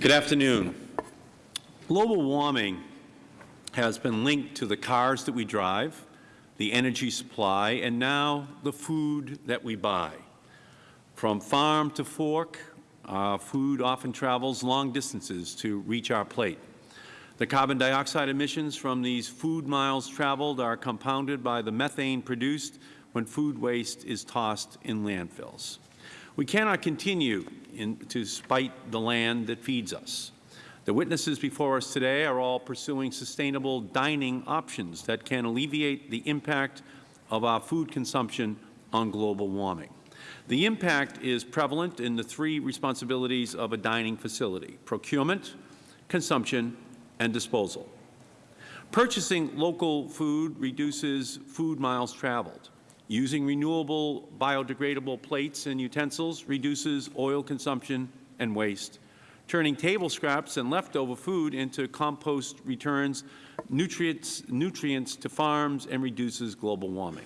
Good afternoon. Global warming has been linked to the cars that we drive, the energy supply, and now the food that we buy. From farm to fork, our food often travels long distances to reach our plate. The carbon dioxide emissions from these food miles traveled are compounded by the methane produced when food waste is tossed in landfills. We cannot continue in, to spite the land that feeds us. The witnesses before us today are all pursuing sustainable dining options that can alleviate the impact of our food consumption on global warming. The impact is prevalent in the three responsibilities of a dining facility, procurement, consumption, and disposal. Purchasing local food reduces food miles traveled. Using renewable biodegradable plates and utensils reduces oil consumption and waste. Turning table scraps and leftover food into compost returns nutrients, nutrients to farms and reduces global warming.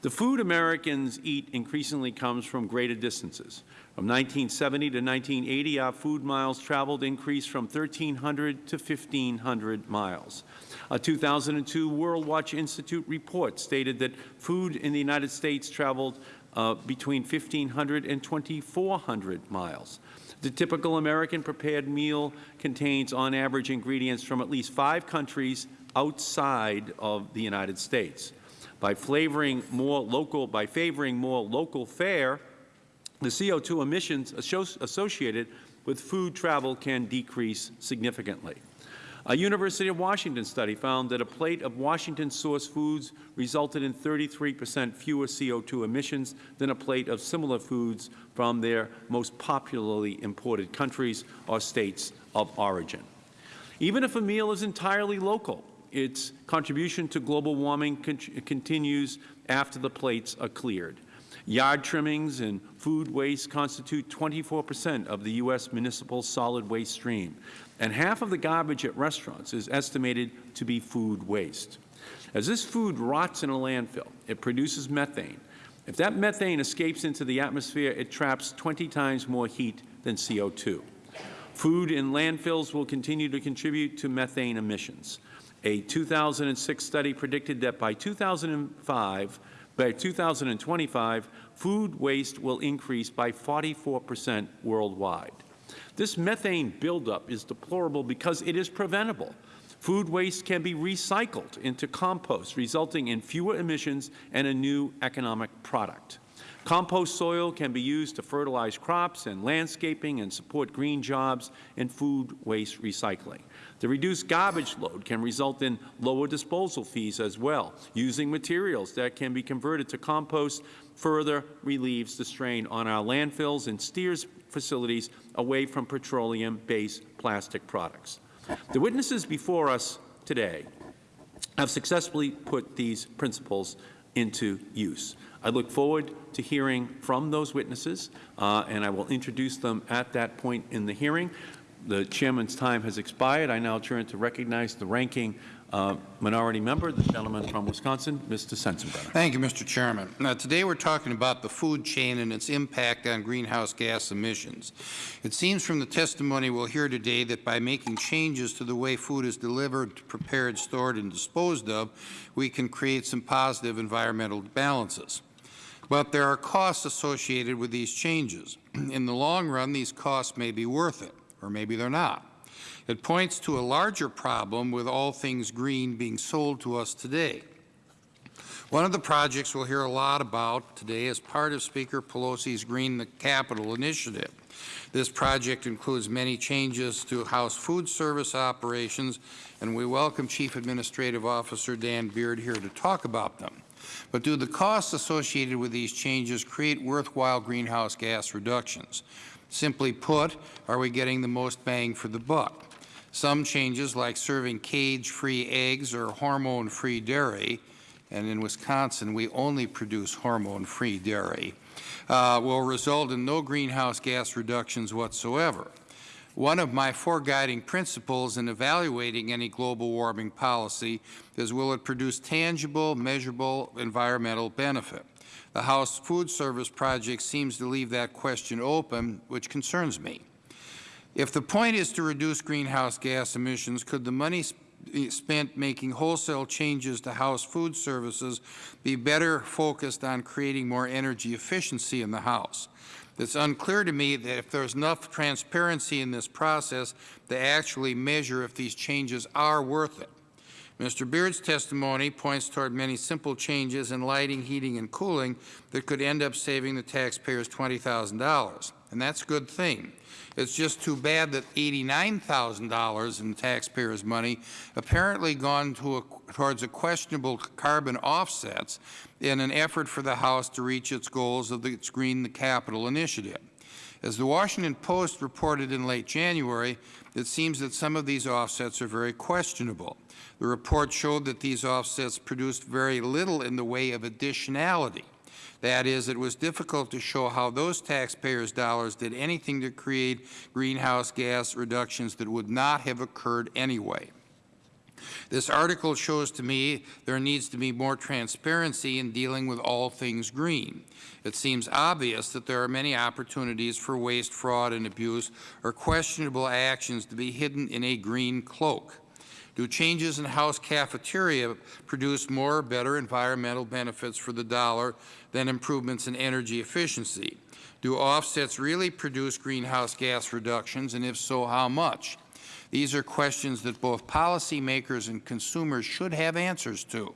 The food Americans eat increasingly comes from greater distances. From 1970 to 1980, our food miles traveled increased from 1,300 to 1,500 miles. A 2002 Worldwatch Institute report stated that food in the United States traveled uh, between 1,500 and 2,400 miles. The typical American prepared meal contains, on average, ingredients from at least five countries outside of the United States. By flavoring more local, by favoring more local fare, the CO2 emissions associated with food travel can decrease significantly. A University of Washington study found that a plate of Washington-sourced foods resulted in 33 percent fewer CO2 emissions than a plate of similar foods from their most popularly imported countries or states of origin. Even if a meal is entirely local, its contribution to global warming con continues after the plates are cleared. Yard trimmings and food waste constitute 24 percent of the U.S. municipal solid waste stream, and half of the garbage at restaurants is estimated to be food waste. As this food rots in a landfill, it produces methane. If that methane escapes into the atmosphere, it traps 20 times more heat than CO2. Food in landfills will continue to contribute to methane emissions. A 2006 study predicted that by 2005, by 2025, food waste will increase by 44 percent worldwide. This methane buildup is deplorable because it is preventable. Food waste can be recycled into compost, resulting in fewer emissions and a new economic product. Compost soil can be used to fertilize crops and landscaping and support green jobs and food waste recycling. The reduced garbage load can result in lower disposal fees as well. Using materials that can be converted to compost further relieves the strain on our landfills and steers facilities away from petroleum-based plastic products. The witnesses before us today have successfully put these principles into use. I look forward to hearing from those witnesses, uh, and I will introduce them at that point in the hearing. The Chairman's time has expired. I now turn to recognize the ranking uh, minority member, the gentleman from Wisconsin, Mr. Sensenbrenner. Thank you, Mr. Chairman. Now, today we are talking about the food chain and its impact on greenhouse gas emissions. It seems from the testimony we will hear today that by making changes to the way food is delivered, prepared, stored, and disposed of, we can create some positive environmental balances. But there are costs associated with these changes. In the long run, these costs may be worth it, or maybe they are not. It points to a larger problem with all things green being sold to us today. One of the projects we will hear a lot about today is part of Speaker Pelosi's Green the Capitol initiative. This project includes many changes to House food service operations, and we welcome Chief Administrative Officer Dan Beard here to talk about them. But do the costs associated with these changes create worthwhile greenhouse gas reductions? Simply put, are we getting the most bang for the buck? Some changes, like serving cage-free eggs or hormone-free dairy, and in Wisconsin we only produce hormone-free dairy, uh, will result in no greenhouse gas reductions whatsoever. One of my four guiding principles in evaluating any global warming policy is will it produce tangible, measurable environmental benefit. The House Food Service Project seems to leave that question open, which concerns me. If the point is to reduce greenhouse gas emissions, could the money sp- eh, spent making wholesale changes to house food services be better focused on creating more energy efficiency in the house? It's unclear to me that if there's enough transparency in this process to actually measure if these changes are worth it. Mr. Beard's testimony points toward many simple changes in lighting, heating, and cooling that could end up saving the taxpayers $20,000, and that's a good thing. It's just too bad that $89,000 in taxpayers' money apparently gone to a, towards a questionable carbon offsets in an effort for the House to reach its goals of the its Green the Capitol initiative. As the Washington Post reported in late January, it seems that some of these offsets are very questionable. The report showed that these offsets produced very little in the way of additionality. That is, it was difficult to show how those taxpayers' dollars did anything to create greenhouse gas reductions that would not have occurred anyway. This article shows to me there needs to be more transparency in dealing with all things green. It seems obvious that there are many opportunities for waste, fraud, and abuse or questionable actions to be hidden in a green cloak. Do changes in house cafeteria produce more or better environmental benefits for the dollar than improvements in energy efficiency? Do offsets really produce greenhouse gas reductions, and if so, how much? These are questions that both policymakers and consumers should have answers to.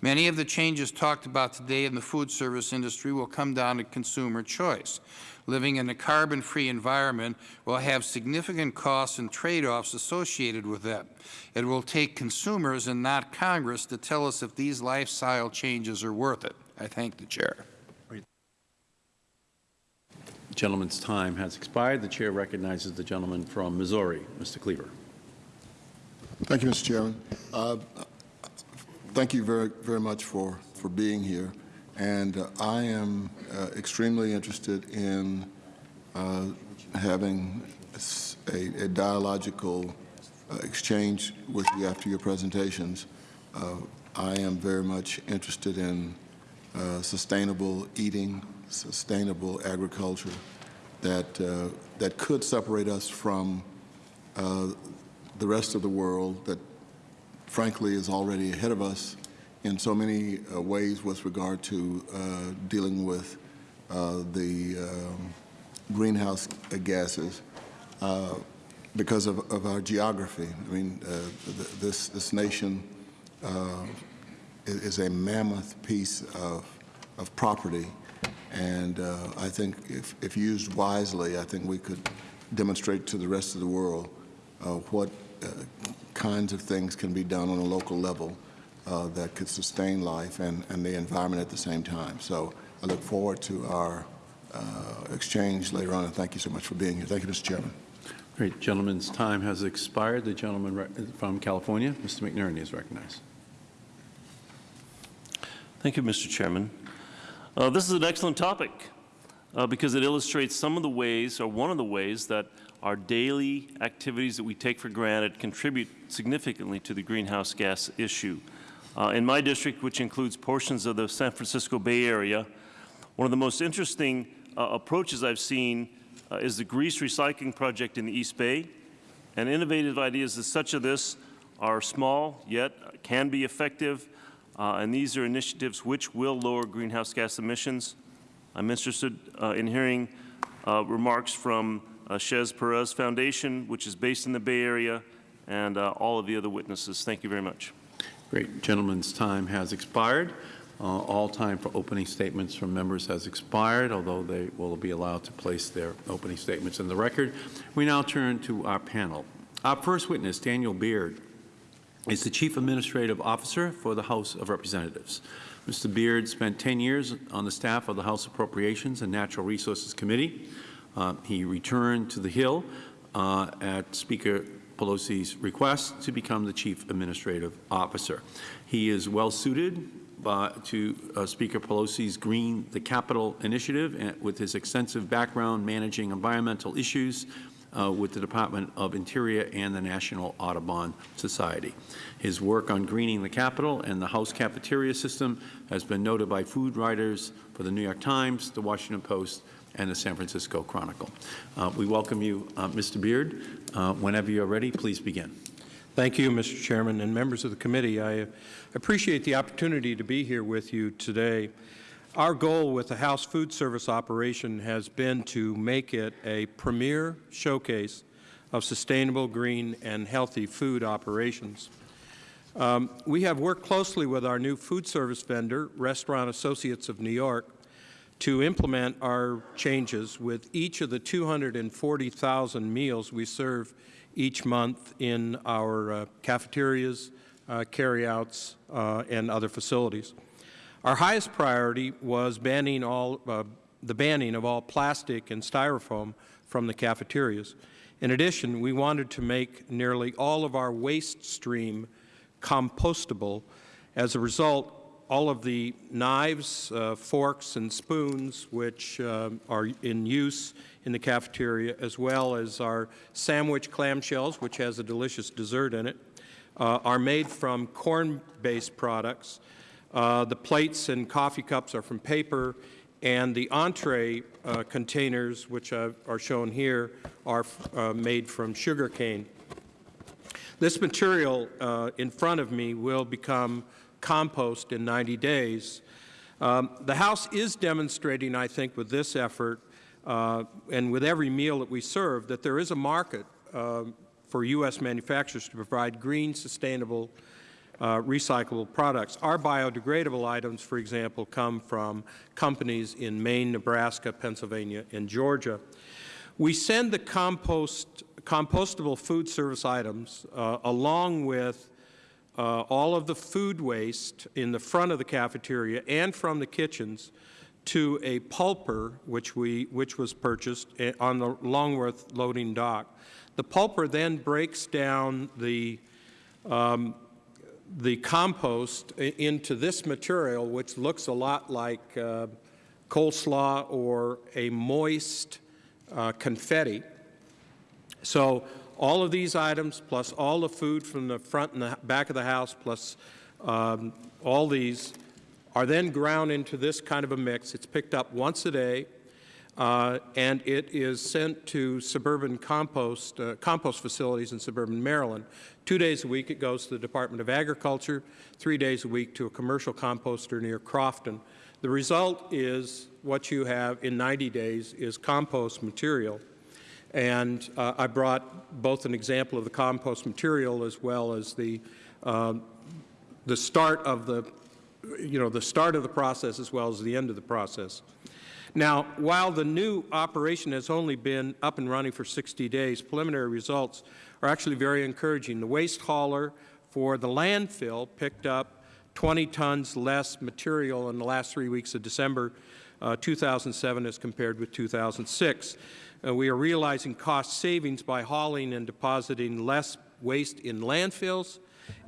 Many of the changes talked about today in the food service industry will come down to consumer choice. Living in a carbon-free environment will have significant costs and trade-offs associated with that. It will take consumers and not Congress to tell us if these lifestyle changes are worth it. I thank the Chair. Gentleman's time has expired. The Chair recognizes the gentleman from Missouri, Mr. Cleaver. Thank you, Mr. Chairman. Uh, Thank you very, very much for, for being here. And uh, I am uh, extremely interested in uh, having a dialogical uh, exchange with you after your presentations. Uh, I am very much interested in uh, sustainable eating, sustainable agriculture that, uh, that could separate us from uh, the rest of the world that frankly is already ahead of us in so many uh, ways with regard to uh, dealing with the um, greenhouse gases because of, of our geography. I mean, th this, this nation is, a mammoth piece of, of property, and uh, I think if, if used wisely, I think we could demonstrate to the rest of the world uh, what uh, kinds of things can be done on a local level uh, that could sustain life and, and the environment at the same time. So I look forward to our uh, exchange later on, and thank you so much for being here. Thank you, Mr. Chairman. Great. Gentleman's time has expired. The gentleman from California, Mr. McNerney, is recognized. Thank you, Mr. Chairman. Uh, This is an excellent topic uh, because it illustrates some of the ways, or one of the ways, that our daily activities that we take for granted contribute significantly to the greenhouse gas issue. Uh, In my district, which includes portions of the San Francisco Bay Area, one of the most interesting uh, approaches I've seen uh, is the grease recycling project in the East Bay. And innovative ideas as such of this are small, yet can be effective, uh, and these are initiatives which will lower greenhouse gas emissions. I'm interested uh, in hearing uh, remarks from uh, Chez Panisse Foundation, which is based in the Bay Area, and uh, all of the other witnesses. Thank you very much. Great. Gentleman's time has expired. Uh, All time for opening statements from members has expired, although they will be allowed to place their opening statements in the record. We now turn to our panel. Our first witness, Daniel Beard, is the Chief Administrative Officer for the House of Representatives. Mr. Beard spent 10 years on the staff of the House Appropriations and Natural Resources Committee. Uh, He returned to the Hill uh, at Speaker Pelosi's request to become the Chief Administrative Officer. He is well-suited uh, to uh, Speaker Pelosi's Green the Capitol initiative with his extensive background managing environmental issues uh, with the Department of Interior and the National Audubon Society. His work on greening the Capitol and the House cafeteria system has been noted by food writers for the New York Times, the Washington Post, and the San Francisco Chronicle. Uh, we welcome you, uh, Mr. Beard. Uh, whenever you are ready, please begin. Thank you, Mr. Chairman, and members of the committee. I appreciate the opportunity to be here with you today. Our goal with the House Food Service operation has been to make it a premier showcase of sustainable, green, and healthy food operations. Um, we have worked closely with our new food service vendor, Restaurant Associates of New York, to implement our changes with each of the 240,000 meals we serve each month in our uh, cafeterias, uh, carryouts, uh, and other facilities. Our highest priority was banning all, uh, the banning of all plastic and styrofoam from the cafeterias. In addition, we wanted to make nearly all of our waste stream compostable. As a result, all of the knives, uh, forks, and spoons which uh, are in use in the cafeteria, as well as our sandwich clamshells, which has a delicious dessert in it, uh, are made from corn-based products. Uh, the plates and coffee cups are from paper, and the entree uh, containers, which are shown here, are uh, made from sugar cane. This material in front of me will become compost in 90 days. Um, the House is demonstrating, I think, with this effort uh, and with every meal that we serve, that there is a market uh, for U.S. manufacturers to provide green, sustainable, uh, recyclable products. Our biodegradable items, for example, come from companies in Maine, Nebraska, Pennsylvania, and Georgia. We send the compost, compostable food service items uh, along with uh, all of the food waste in the front of the cafeteria and from the kitchens to a pulper, which, we, which was purchased eh, on the Longworth loading dock. The pulper then breaks down the, um, the compost into this material, which looks a lot like uh, coleslaw or a moist uh, confetti. So all of these items, plus all the food from the front and the back of the house, plus um, all these, are then ground into this kind of a mix. It's picked up once a day, uh, and it is sent to suburban compost, uh, compost facilities in suburban Maryland. Two days a week it goes to the Department of Agriculture, three days a week to a commercial composter near Crofton. The result is what you have in 90 days is compost material and uh, I brought both an example of the compost material as well as the, uh, the start of the, you know, the start of the process as well as the end of the process. Now, while the new operation has only been up and running for 60 days, preliminary results are actually very encouraging. The waste hauler for the landfill picked up 20 tons less material in the last three weeks of December uh, 2007 as compared with 2006. Uh, we are realizing cost savings by hauling and depositing less waste in landfills,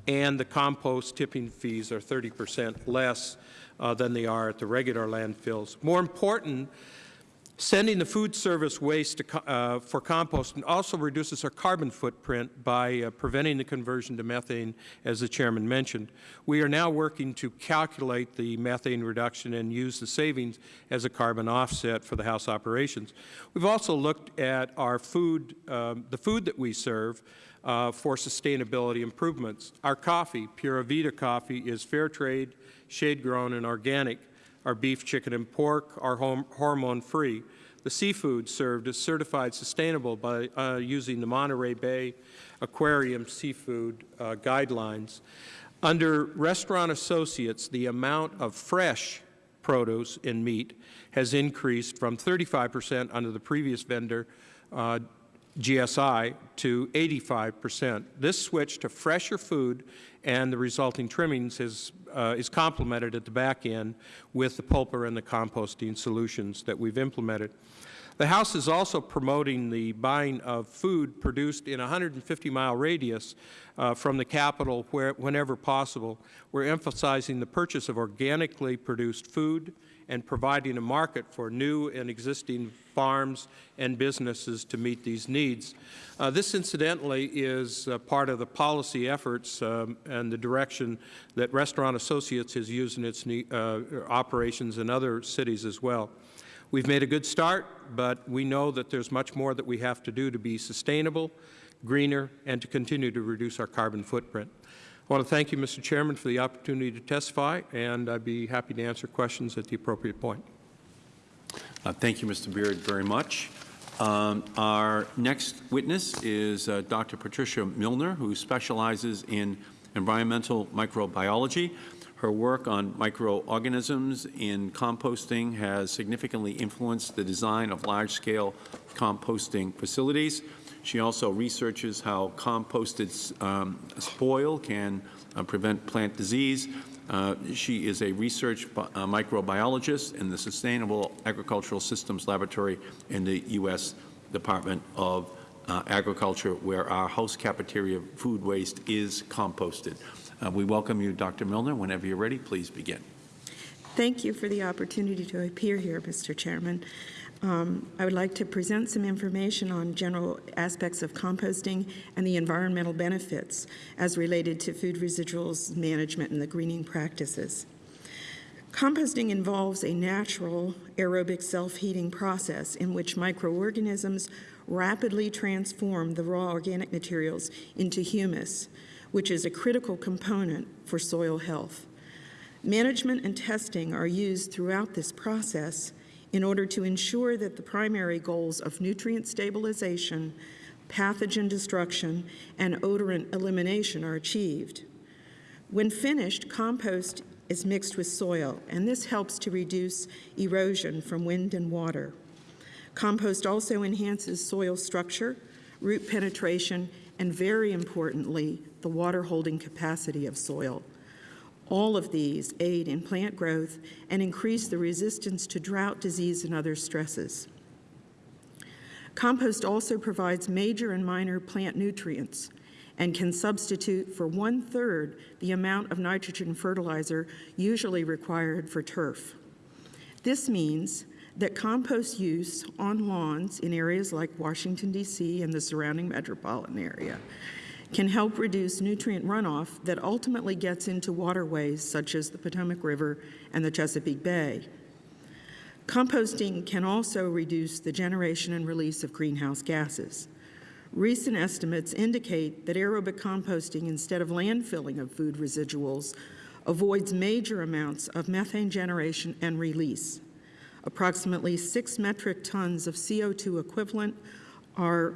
and the compost tipping fees are 30 percent less uh, than they are at the regular landfills. More important, Sending the food service waste uh, for composting also reduces our carbon footprint by uh, preventing the conversion to methane, as the Chairman mentioned. We are now working to calculate the methane reduction and use the savings as a carbon offset for the House operations. We've also looked at our food, um, the food that we serve, uh, for sustainability improvements. Our coffee, Pura Vida coffee, is fair trade, shade-grown, and organic. Our beef, chicken, and pork are hormone-free. The seafood served is certified sustainable by uh, using the Monterey Bay Aquarium Seafood uh, Guidelines. Under Restaurant Associates, the amount of fresh produce and meat has increased from 35 percent under the previous vendor, uh, GSI, to 85 percent. This switch to fresher food and the resulting trimmings is, uh, is complemented at the back end with the pulper and the composting solutions that we've implemented. The House is also promoting the buying of food produced in a 150-mile radius uh, from the Capitol where, whenever possible. We're emphasizing the purchase of organically produced food and providing a market for new and existing farms and businesses to meet these needs. Uh, this, incidentally, is uh, part of the policy efforts um, and the direction that Restaurant Associates has used in its uh, operations in other cities as well. We've made a good start, but we know that there's much more that we have to do to be sustainable, greener, and to continue to reduce our carbon footprint. I want to thank you, Mr. Chairman, for the opportunity to testify, and I'd be happy to answer questions at the appropriate point. Uh, Thank you, Mr. Beard, very much. Um, Our next witness is uh, Dr. Patricia Millner, who specializes in environmental microbiology. Her work on microorganisms in composting has significantly influenced the design of large-scale composting facilities. She also researches how composted um, spoil can uh, prevent plant disease. Uh, She is a research uh, microbiologist in the Sustainable Agricultural Systems Laboratory in the U.S. Department of uh, Agriculture, where our house cafeteria food waste is composted. Uh, We welcome you, Dr. Millner. Whenever you're ready, please begin. Thank you for the opportunity to appear here, Mr. Chairman. Um, I would like to present some information on general aspects of composting and the environmental benefits as related to food residuals management and the greening practices. Composting involves a natural aerobic self-heating process in which microorganisms rapidly transform the raw organic materials into humus, which is a critical component for soil health. Management and testing are used throughout this process in order to ensure that the primary goals of nutrient stabilization, pathogen destruction, and odorant elimination are achieved. When finished, compost is mixed with soil, and this helps to reduce erosion from wind and water. Compost also enhances soil structure, root penetration, and very importantly, the water-holding capacity of soil. All of these aid in plant growth and increase the resistance to drought, disease, and other stresses. Compost also provides major and minor plant nutrients and can substitute for one-third the amount of nitrogen fertilizer usually required for turf. This means that compost use on lawns in areas like Washington, D.C. and the surrounding metropolitan area can help reduce nutrient runoff that ultimately gets into waterways such as the Potomac River and the Chesapeake Bay. Composting can also reduce the generation and release of greenhouse gases. Recent estimates indicate that aerobic composting instead of landfilling of food residuals avoids major amounts of methane generation and release. Approximately 6 metric tons of CO2 equivalent are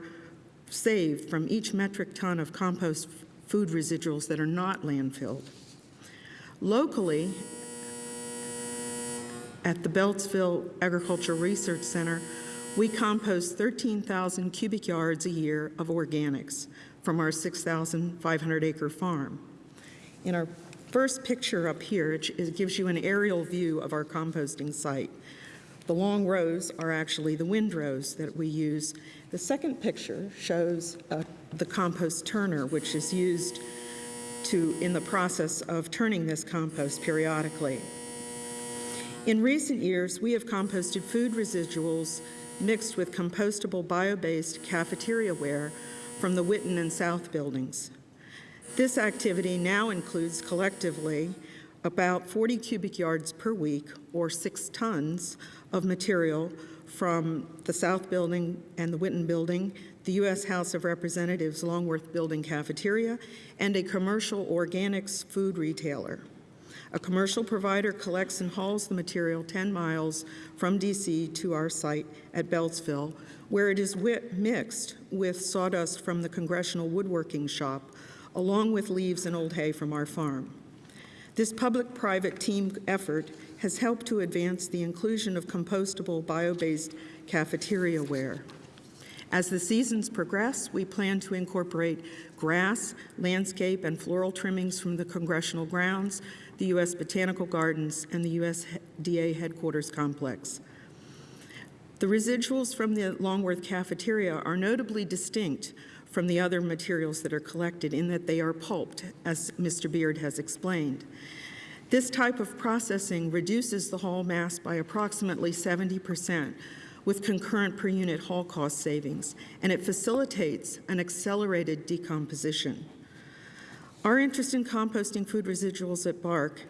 saved from each metric ton of compost food residuals that are not landfilled. Locally, at the Beltsville Agricultural Research Center, we compost 13,000 cubic yards a year of organics from our 6,500 acre farm. In our first picture up here, it it gives you an aerial view of our composting site. The long rows are actually the windrows that we use. The second picture shows uh, the compost turner, which is used to, in the process of turning this compost periodically. In recent years, we have composted food residuals mixed with compostable bio-based cafeteria ware from the Whitten and South buildings. This activity now includes collectively about 40 cubic yards per week, or six tons, of material from the South Building and the Whitten Building, the U.S. House of Representatives Longworth Building cafeteria, and a commercial organics food retailer. A commercial provider collects and hauls the material 10 miles from D.C. to our site at Beltsville, where it is mixed with sawdust from the Congressional Woodworking Shop, along with leaves and old hay from our farm. This public-private team effort has helped to advance the inclusion of compostable bio-based cafeteria ware. As the seasons progress, we plan to incorporate grass, landscape, and floral trimmings from the congressional grounds, the U.S. Botanical Gardens, and the USDA headquarters complex. The residuals from the Longworth cafeteria are notably distinct from the other materials that are collected in that they are pulped, as Mr. Beard has explained. This type of processing reduces the haul mass by approximately 70 percent with concurrent per unit haul cost savings, and it facilitates an accelerated decomposition. Our interest in composting food residuals at BARC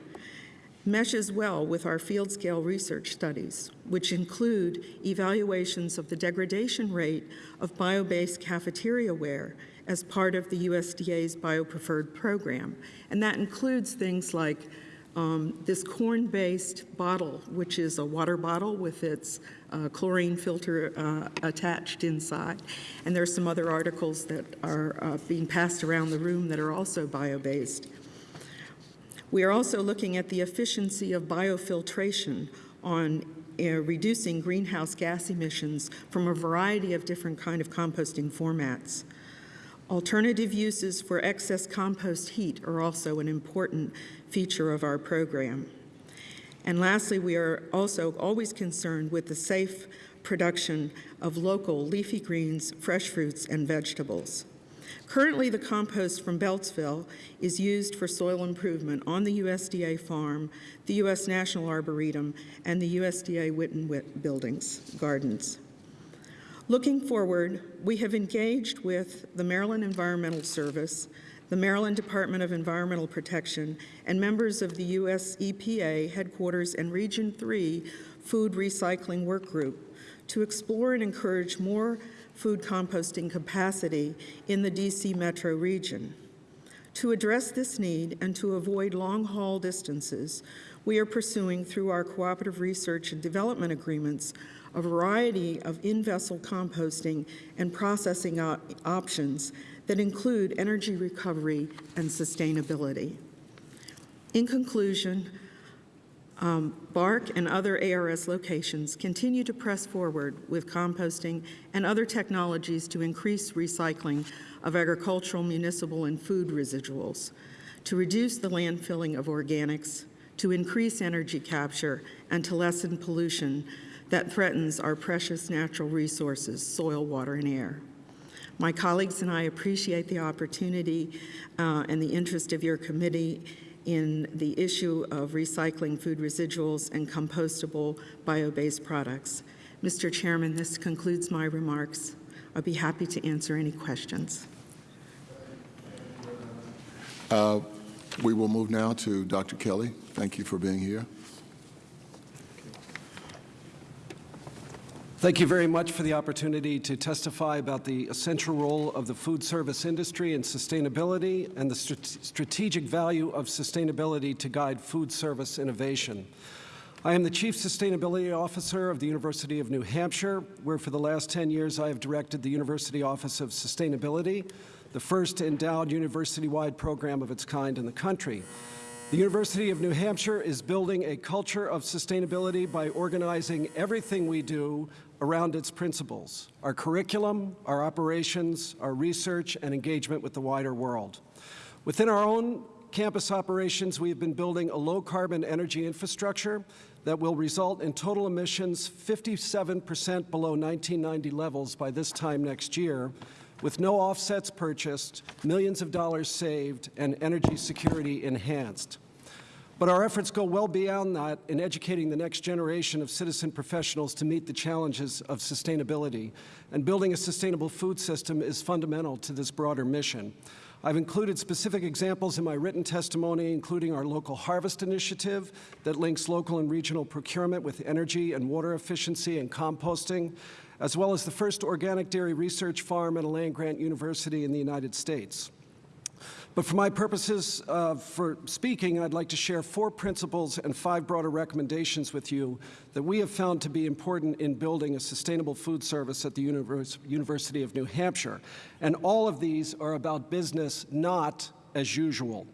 meshes well with our field scale research studies, which include evaluations of the degradation rate of bio-based cafeteria ware as part of the USDA's BioPreferred program. And that includes things like um, this corn-based bottle, which is a water bottle with its uh, chlorine filter uh, attached inside. And there are some other articles that are uh, being passed around the room that are also bio-based. We are also looking at the efficiency of biofiltration on uh, reducing greenhouse gas emissions from a variety of different kind of composting formats. Alternative uses for excess compost heat are also an important feature of our program. And lastly, we are also always concerned with the safe production of local leafy greens, fresh fruits, and vegetables. Currently, the compost from Beltsville is used for soil improvement on the USDA farm, the U.S. National Arboretum, and the USDA Whitten buildings, gardens. Looking forward, we have engaged with the Maryland Environmental Service, the Maryland Department of Environmental Protection, and members of the U.S. EPA Headquarters and Region 3 Food Recycling Work Group to explore and encourage more food composting capacity in the D.C. metro region. To address this need and to avoid long-haul distances, we are pursuing through our cooperative research and development agreements a variety of in-vessel composting and processing op options that include energy recovery and sustainability. In conclusion, um, BARC and other ARS locations continue to press forward with composting and other technologies to increase recycling of agricultural, municipal, and food residuals, to reduce the landfilling of organics, to increase energy capture, and to lessen pollution that threatens our precious natural resources, soil, water, and air. My colleagues and I appreciate the opportunity uh, and the interest of your committee in the issue of recycling food residuals and compostable bio-based products. Mr. Chairman, this concludes my remarks. I'll be happy to answer any questions. Uh, we will move now to Dr. Kelly. Thank you for being here. Thank you very much for the opportunity to testify about the essential role of the food service industry in sustainability and the strategic value of sustainability to guide food service innovation. I am the Chief Sustainability Officer of the University of New Hampshire, where for the last 10 years I have directed the University Office of Sustainability, the first endowed university-wide program of its kind in the country. The University of New Hampshire is building a culture of sustainability by organizing everything we do around its principles, our curriculum, our operations, our research, and engagement with the wider world. Within our own campus operations, we have been building a low-carbon energy infrastructure that will result in total emissions 57 percent below 1990 levels by this time next year, with no offsets purchased, millions of dollars saved, and energy security enhanced. But our efforts go well beyond that in educating the next generation of citizen professionals to meet the challenges of sustainability. And building a sustainable food system is fundamental to this broader mission. I've included specific examples in my written testimony, including our local harvest initiative that links local and regional procurement with energy and water efficiency and composting, as well as the first organic dairy research farm at a land-grant university in the United States. But for my purposes uh, for speaking, I'd like to share four principles and five broader recommendations with you that we have found to be important in building a sustainable food service at the Univers University of New Hampshire. And all of these are about business not as usual,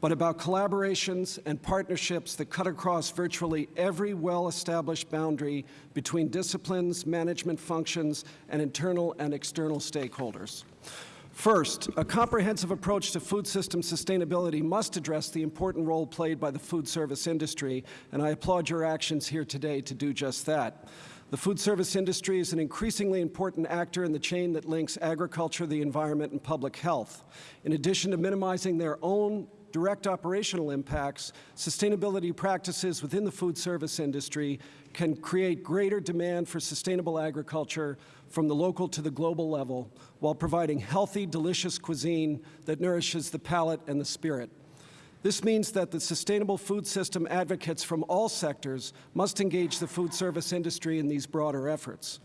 but about collaborations and partnerships that cut across virtually every well-established boundary between disciplines, management functions, and internal and external stakeholders. First, a comprehensive approach to food system sustainability must address the important role played by the food service industry, and I applaud your actions here today to do just that. The food service industry is an increasingly important actor in the chain that links agriculture, the environment, and public health. In addition to minimizing their own direct operational impacts, sustainability practices within the food service industry can create greater demand for sustainable agriculture from the local to the global level while providing healthy, delicious cuisine that nourishes the palate and the spirit. This means that the sustainable food system advocates from all sectors must engage the food service industry in these broader efforts.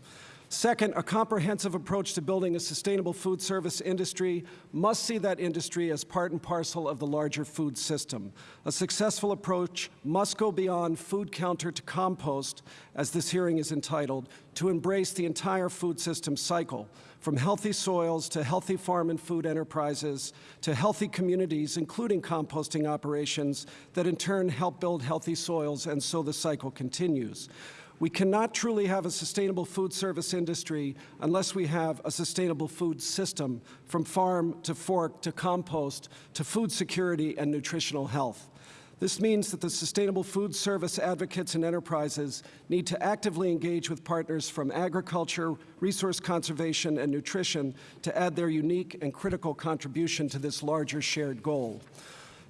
Second, a comprehensive approach to building a sustainable food service industry must see that industry as part and parcel of the larger food system. A successful approach must go beyond food counter to compost, as this hearing is entitled, to embrace the entire food system cycle, from healthy soils to healthy farm and food enterprises to healthy communities, including composting operations that in turn help build healthy soils, and so the cycle continues. We cannot truly have a sustainable food service industry unless we have a sustainable food system from farm to fork to compost to food security and nutritional health. This means that the sustainable food service advocates and enterprises need to actively engage with partners from agriculture, resource conservation, and nutrition to add their unique and critical contribution to this larger shared goal.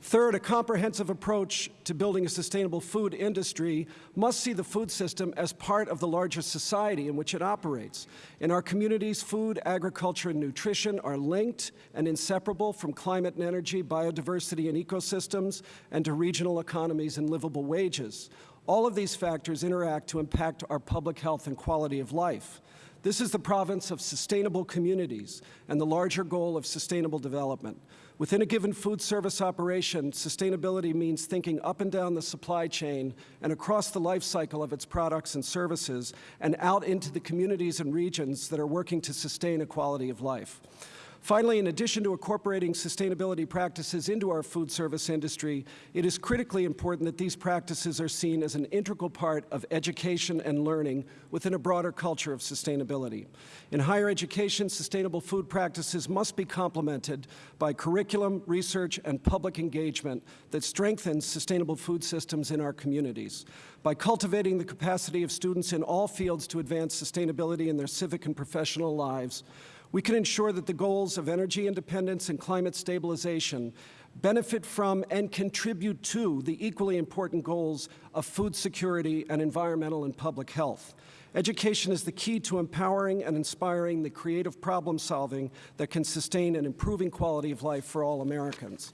Third, a comprehensive approach to building a sustainable food industry must see the food system as part of the larger society in which it operates. In our communities, food, agriculture, and nutrition are linked and inseparable from climate and energy, biodiversity and ecosystems, and to regional economies and livable wages. All of these factors interact to impact our public health and quality of life. This is the province of sustainable communities and the larger goal of sustainable development. Within a given food service operation, sustainability means thinking up and down the supply chain and across the life cycle of its products and services and out into the communities and regions that are working to sustain a quality of life. Finally, in addition to incorporating sustainability practices into our food service industry, it is critically important that these practices are seen as an integral part of education and learning within a broader culture of sustainability. In higher education, sustainable food practices must be complemented by curriculum, research, and public engagement that strengthens sustainable food systems in our communities. By cultivating the capacity of students in all fields to advance sustainability in their civic and professional lives, we can ensure that the goals of energy independence and climate stabilization benefit from and contribute to the equally important goals of food security and environmental and public health. Education is the key to empowering and inspiring the creative problem solving that can sustain an improving quality of life for all Americans.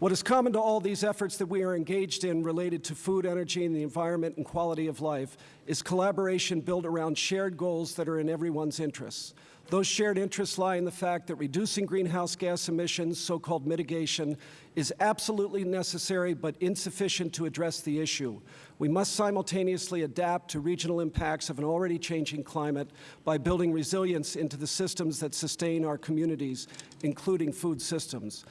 What is common to all these efforts that we are engaged in related to food, energy, and the environment and quality of life is collaboration built around shared goals that are in everyone's interests. Those shared interests lie in the fact that reducing greenhouse gas emissions, so-called mitigation, is absolutely necessary but insufficient to address the issue. We must simultaneously adapt to regional impacts of an already changing climate by building resilience into the systems that sustain our communities, including food systems.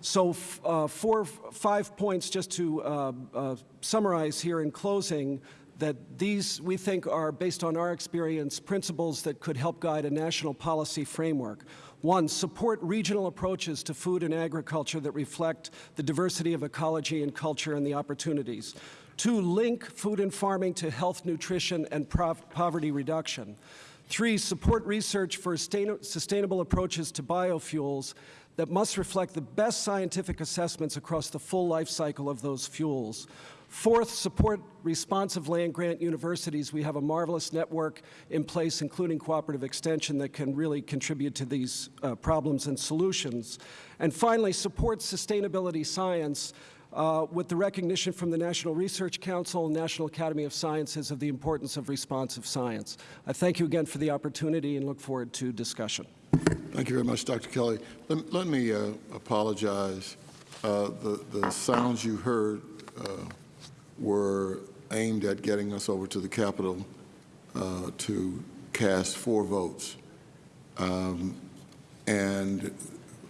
So uh, four, five points just to uh, uh, summarize here in closing that these, we think, are, based on our experience, principles that could help guide a national policy framework. One, support regional approaches to food and agriculture that reflect the diversity of ecology and culture and the opportunities. Two, link food and farming to health, nutrition, and poverty reduction. Three, support research for sustainable approaches to biofuels that must reflect the best scientific assessments across the full life cycle of those fuels. Fourth, support responsive land-grant universities. We have a marvelous network in place, including cooperative extension, that can really contribute to these uh, problems and solutions. And finally, support sustainability science uh, with the recognition from the National Research Council and National Academy of Sciences of the importance of responsive science. I thank you again for the opportunity and look forward to discussion. Thank you very much, Dr. Kelly. Let, let me uh, apologize. Uh, the, the sounds you heard uh, were aimed at getting us over to the Capitol uh, to cast four votes. Um, and,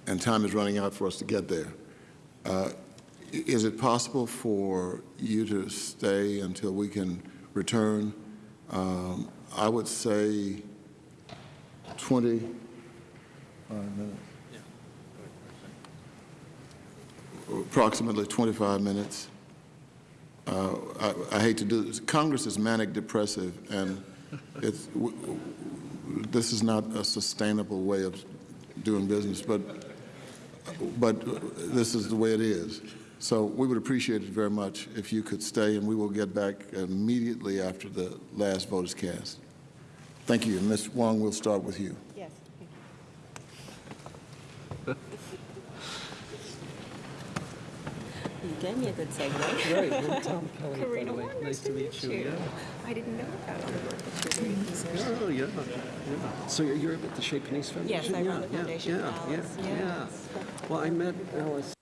and time is running out for us to get there. Uh, is it possible for you to stay until we can return? Um, I would say 25 minutes. Approximately 25 minutes. Uh, I, I, hate to do this. Congress is manic depressive, and this is not a sustainable way of doing business. But but this is the way it is. So we would appreciate it very much if you could stay, and we will get back immediately after the last vote is cast. Thank you. Ms. Wong, we'll start with you. Yes. You gave me a good segue. Right, I'm Tom Kelly, Karina way. Warren, Nice to meet you. Yeah. I didn't know about all the work that you're doing. Oh, yeah, yeah. So you're- you're at the Chez Panisse Foundation? Yes, I run the Yeah, yeah, foundation yeah, Yeah, yeah. yes. Well, I met Alice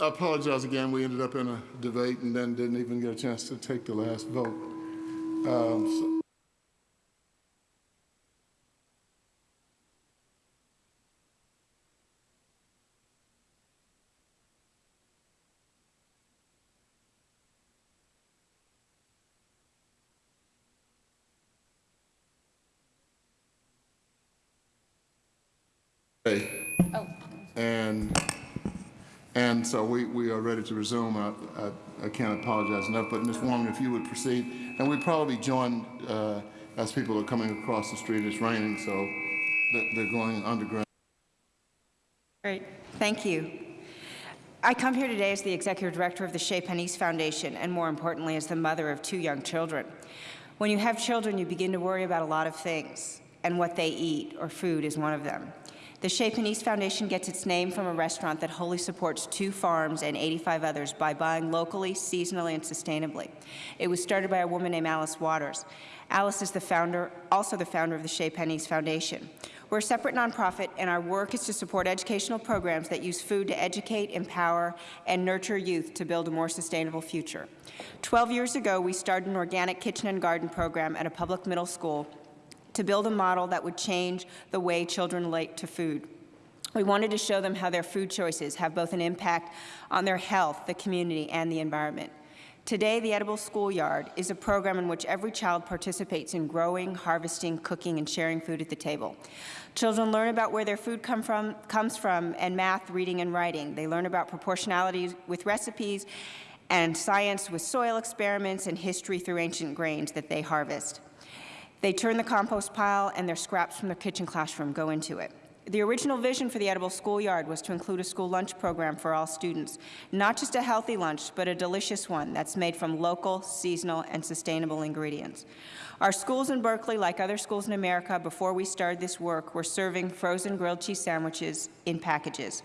I apologize again. We ended up in a debate and then didn't even get a chance to take the last vote. Um, so- Okay. And, and so we, we are ready to resume. I, I, I can't apologize enough, but Ms. Warren, if you would proceed. And we probably join, uh, as people are coming across the street, it's raining, so they're, going underground. Great, thank you. I come here today as the Executive Director of the Chez Panisse Foundation, and more importantly, as the mother of two young children. When you have children, you begin to worry about a lot of things, and what they eat, or food, is one of them. The Chez Panisse Foundation gets its name from a restaurant that wholly supports two farms and 85 others by buying locally, seasonally, and sustainably. It was started by a woman named Alice Waters. Alice is the founder, also the founder of the Chez Panisse Foundation. We're a separate nonprofit, and our work is to support educational programs that use food to educate, empower, and nurture youth to build a more sustainable future. Twelve years ago, we started an organic kitchen and garden program at a public middle school to build a model that would change the way children relate to food. We wanted to show them how their food choices have both an impact on their health, the community, and the environment. Today, the Edible Schoolyard is a program in which every child participates in growing, harvesting, cooking, and sharing food at the table. Children learn about where their food come from, comes from and math, reading, and writing. They learn about proportionality with recipes and science with soil experiments and history through ancient grains that they harvest. They turn the compost pile and their scraps from their kitchen classroom go into it. The original vision for the Edible Schoolyard was to include a school lunch program for all students, not just a healthy lunch, but a delicious one that's made from local, seasonal, and sustainable ingredients. Our schools in Berkeley, like other schools in America, before we started this work, were serving frozen grilled cheese sandwiches in packages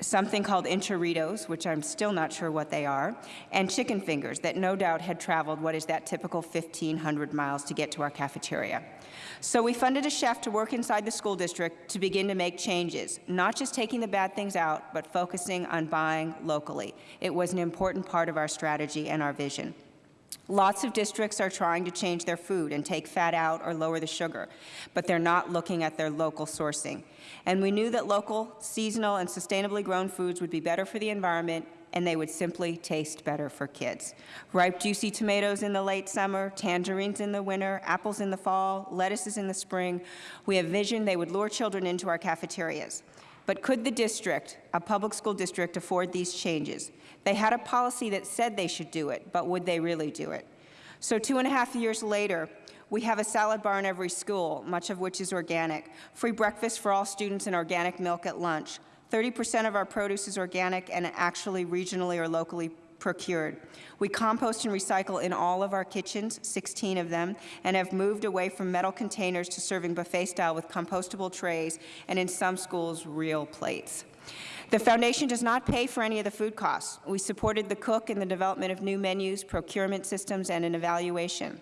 something called enchiritos, which I'm still not sure what they are, and chicken fingers that no doubt had traveled what is that typical 1,500 miles to get to our cafeteria. So we funded a chef to work inside the school district to begin to make changes, not just taking the bad things out, but focusing on buying locally. It was an important part of our strategy and our vision. Lots of districts are trying to change their food and take fat out or lower the sugar, but they're not looking at their local sourcing. And we knew that local, seasonal, and sustainably grown foods would be better for the environment and they would simply taste better for kids. Ripe, juicy tomatoes in the late summer, tangerines in the winter, apples in the fall, lettuces in the spring. We have vision they would lure children into our cafeterias. But could the district, a public school district, afford these changes? They had a policy that said they should do it, but would they really do it? So two and a half years later, we have a salad bar in every school, much of which is organic, free breakfast for all students and organic milk at lunch. 30% of our produce is organic and actually regionally or locally procured. We compost and recycle in all of our kitchens, 16 of them, and have moved away from metal containers to serving buffet style with compostable trays and in some schools, real plates. The Foundation does not pay for any of the food costs. We supported the cook in the development of new menus, procurement systems, and an evaluation.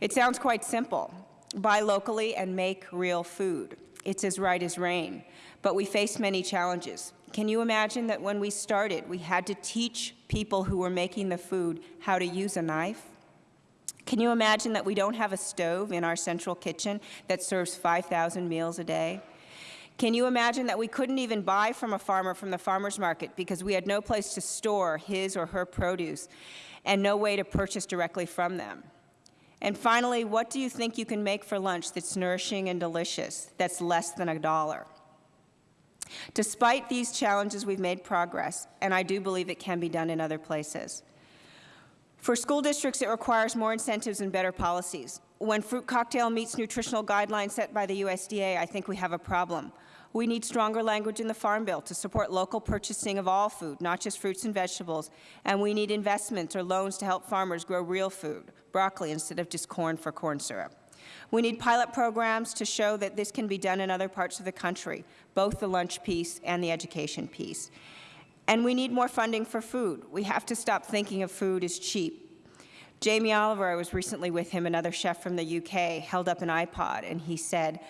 It sounds quite simple. Buy locally and make real food. It's as right as rain. But we face many challenges. Can you imagine that when we started, we had to teach people who were making the food how to use a knife? Can you imagine that we don't have a stove in our central kitchen that serves 5,000 meals a day? Can you imagine that we couldn't even buy from a farmer from the farmer's market because we had no place to store his or her produce and no way to purchase directly from them? And finally, what do you think you can make for lunch that's nourishing and delicious, that's less than a dollar? Despite these challenges, we've made progress, and I do believe it can be done in other places. For school districts, it requires more incentives and better policies. When Fruit Cocktail meets nutritional guidelines set by the USDA, I think we have a problem. We need stronger language in the Farm Bill to support local purchasing of all food, not just fruits and vegetables, and we need investments or loans to help farmers grow real food, broccoli instead of just corn for corn syrup. We need pilot programs to show that this can be done in other parts of the country, both the lunch piece and the education piece. And we need more funding for food. We have to stop thinking of food as cheap. Jamie Oliver, I was recently with him, another chef from the UK, held up an iPod, and he said,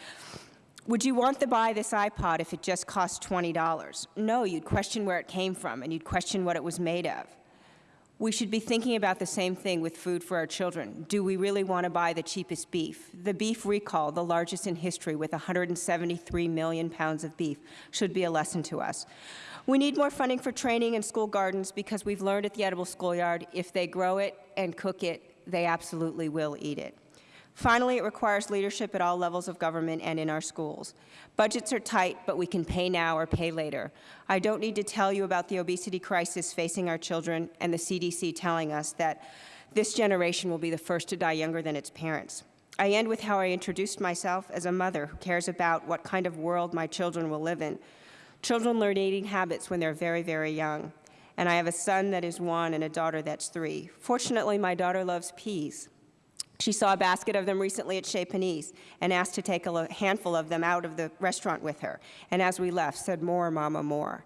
Would you want to buy this iPod if it just cost $20? No, you'd question where it came from and you'd question what it was made of. We should be thinking about the same thing with food for our children. Do we really want to buy the cheapest beef? The beef recall, the largest in history with 173 million pounds of beef, should be a lesson to us. We need more funding for training in school gardens because we've learned at the Edible Schoolyard if they grow it and cook it, they absolutely will eat it. Finally, it requires leadership at all levels of government and in our schools. Budgets are tight, but we can pay now or pay later. I don't need to tell you about the obesity crisis facing our children and the CDC telling us that this generation will be the first to die younger than its parents. I end with how I introduced myself as a mother who cares about what kind of world my children will live in. Children learn eating habits when they're very, very young. And I have a son that is one and a daughter that's three. Fortunately, my daughter loves peas. She saw a basket of them recently at Chez Panisse and asked to take a handful of them out of the restaurant with her. And as we left, said, more, Mama, more.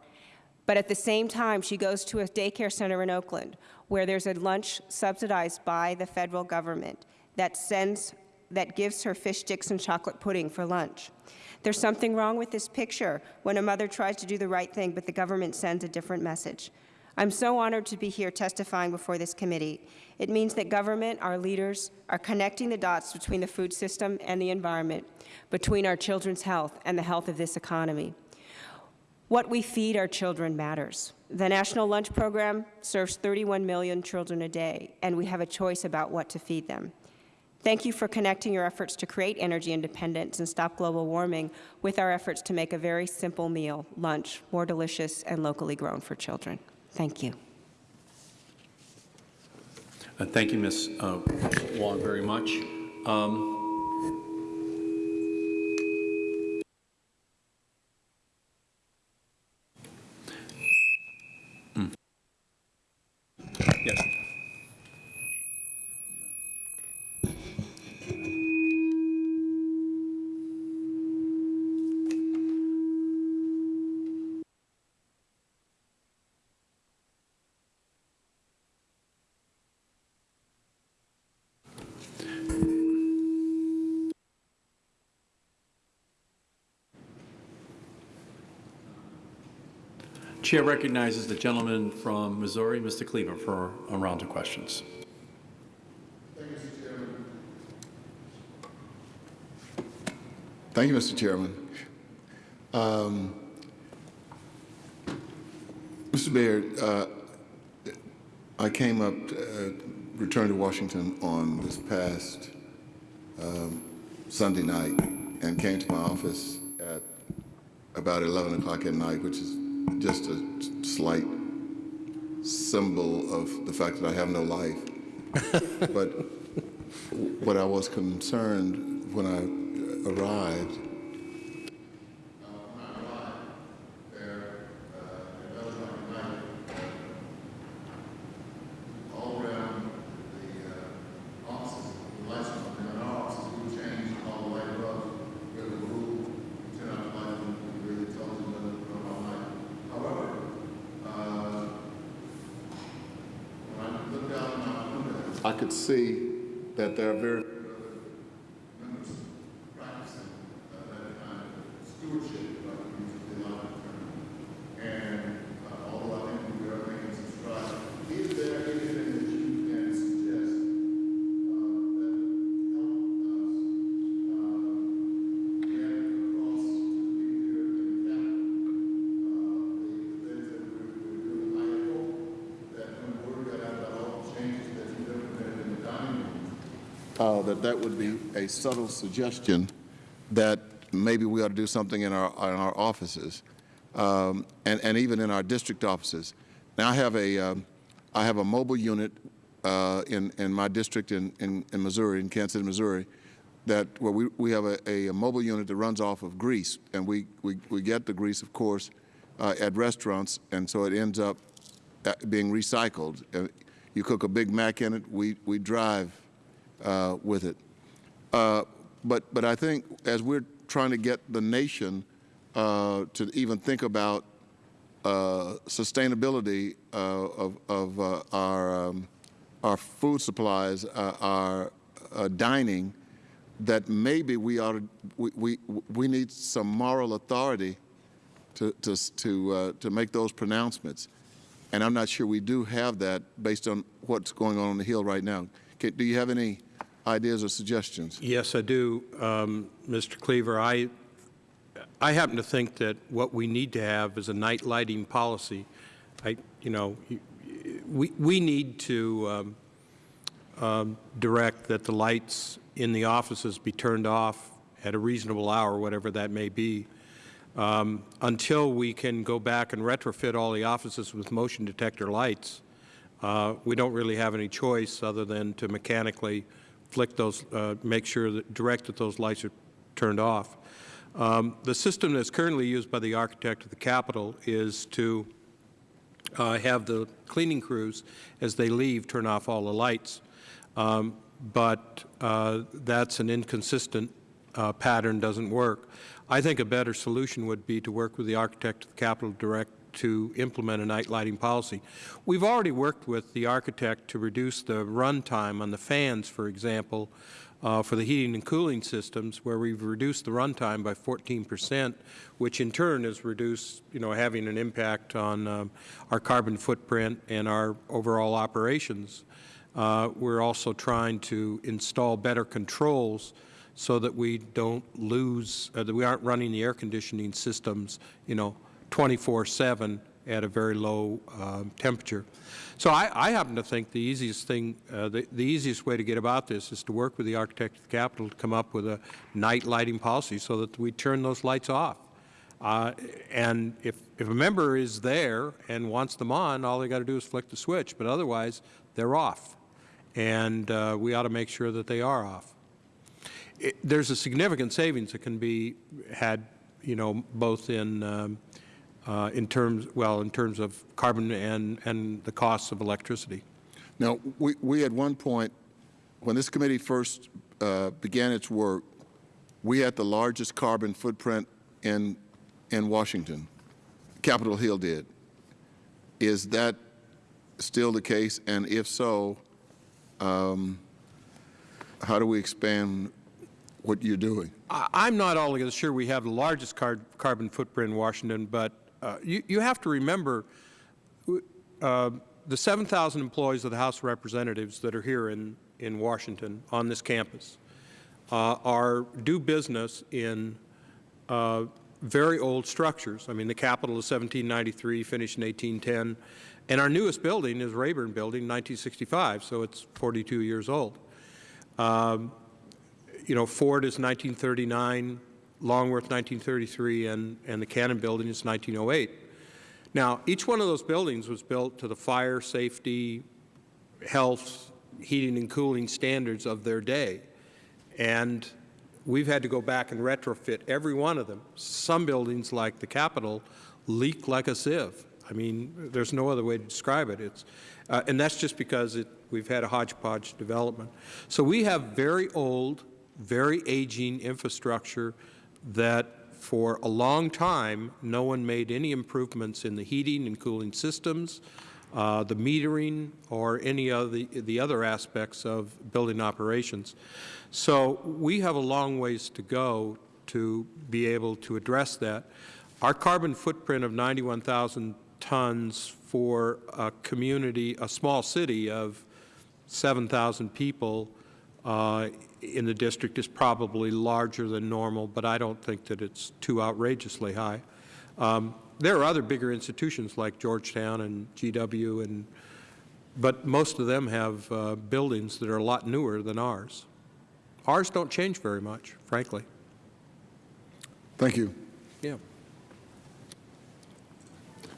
But at the same time, she goes to a daycare center in Oakland where there's a lunch subsidized by the federal government that sends, that gives her fish sticks and chocolate pudding for lunch. There's something wrong with this picture when a mother tries to do the right thing, but the government sends a different message. I'm so honored to be here testifying before this committee. It means that government, our leaders, are connecting the dots between the food system and the environment, between our children's health and the health of this economy. What we feed our children matters. The National Lunch Program serves 31 million children a day, and we have a choice about what to feed them. Thank you for connecting your efforts to create energy independence and stop global warming with our efforts to make a very simple meal, lunch, more delicious and locally grown for children. Thank you. Uh, Thank you, Ms. uh, Wong, very much. Um, Chair recognizes the gentleman from Missouri, Mr. Cleaver, for a round of questions. Thank you, Mr. Chairman. Um, Mr. Beard, uh, I came up, uh, returned to Washington on this past um, Sunday night and came to my office at about 11 o'clock at night, which is just a slight symbol of the fact that I have no life. but what I was concerned when I arrived I could see that there are very members practicing uh, that kind of stewardship, if I could use the allowed term. And uh, although I think we are making some strides, is there anything that you can suggest uh, that would help us uh, get across to the people here in the Capitol uh, the, the things that we're, we're doing? I hope that when word got out about all the changes that you've implemented in the dining room, uh, that that would be a subtle suggestion that maybe we ought to do something in our, in our offices, um, and, and even in our district offices. Now, I have a, um, I have a mobile unit uh, in, in my district in, in, in Missouri, in Kansas City, Missouri, that where we, we have a, a mobile unit that runs off of grease, and we, we, we get the grease, of course, uh, at restaurants, and so it ends up uh, being recycled. Uh, you cook a Big Mac in it, we, we drive uh, with it. Uh, but, but I think as we're trying to get the nation uh, to even think about uh, sustainability uh, of, of uh, our, um, our food supplies, our dining, that maybe we ought to, we, we, we need some moral authority to, to, to, to make those pronouncements. And I'm not sure we do have that based on what's going on on the Hill right now. Do you have any ideas or suggestions? Yes, I do, um, Mr. Cleaver. I, I happen to think that what we need to have is a night lighting policy. I, you know, we, we need to um, um, direct that the lights in the offices be turned off at a reasonable hour, whatever that may be, um, until we can go back and retrofit all the offices with motion detector lights. Uh, we don't really have any choice other than to mechanically flick those, uh, make sure that, direct that those lights are turned off. Um, the system that's currently used by the architect of the Capitol is to uh, have the cleaning crews, as they leave, turn off all the lights. Um, but uh, that's an inconsistent uh, pattern, doesn't work. I think a better solution would be to work with the architect of the Capitol Direct to implement a night lighting policy. We've already worked with the architect to reduce the run time on the fans, for example, uh, for the heating and cooling systems, where we've reduced the run time by 14 percent, which in turn has reduced, you know, having an impact on um, our carbon footprint and our overall operations. Uh, we're also trying to install better controls so that we don't lose, uh, that we aren't running the air conditioning systems, you know, 24-7 at a very low um, temperature. So I, I happen to think the easiest thing, uh, the, the easiest way to get about this is to work with the architect of the Capitol to come up with a night lighting policy so that we turn those lights off. Uh, and if, if a member is there and wants them on, all they got to do is flick the switch, but otherwise they're off. And uh, we ought to make sure that they are off. There's a significant savings that can be had, you know, both in um, uh, in terms well in terms of carbon and and the costs of electricity. Now, we, we at one point, when this committee first uh, began its work, we had the largest carbon footprint in, in Washington. Capitol Hill did. Is that still the case? And if so, um, how do we expand what you're doing? I- I'm not altogether sure we have the largest car carbon footprint in Washington, but uh, you, you have to remember uh, the 7,000 employees of the House of Representatives that are here in, in Washington on this campus uh, are do business in uh, very old structures. I mean, the Capitol is 1793, finished in 1810, and our newest building is Rayburn Building, 1965, so it's 42 years old. Um, you know, Ford is 1939, Longworth 1933, and, and the Cannon Building is 1908. Now, each one of those buildings was built to the fire, safety, health, heating and cooling standards of their day. And we've had to go back and retrofit every one of them. Some buildings, like the Capitol, leak like a sieve. I mean, there's no other way to describe it. It's, uh, and that's just because it, we've had a hodgepodge development. So we have very old, very aging infrastructure that for a long time no one made any improvements in the heating and cooling systems, uh, the metering, or any of the, the other aspects of building operations. So we have a long ways to go to be able to address that. Our carbon footprint of 91,000 tons for a community, a small city of 7,000 people uh, in the district is probably larger than normal, but I don't think that it's too outrageously high. Um, there are other bigger institutions like Georgetown and GW, and, but most of them have uh, buildings that are a lot newer than ours. Ours don't change very much, frankly. Thank you. Yeah.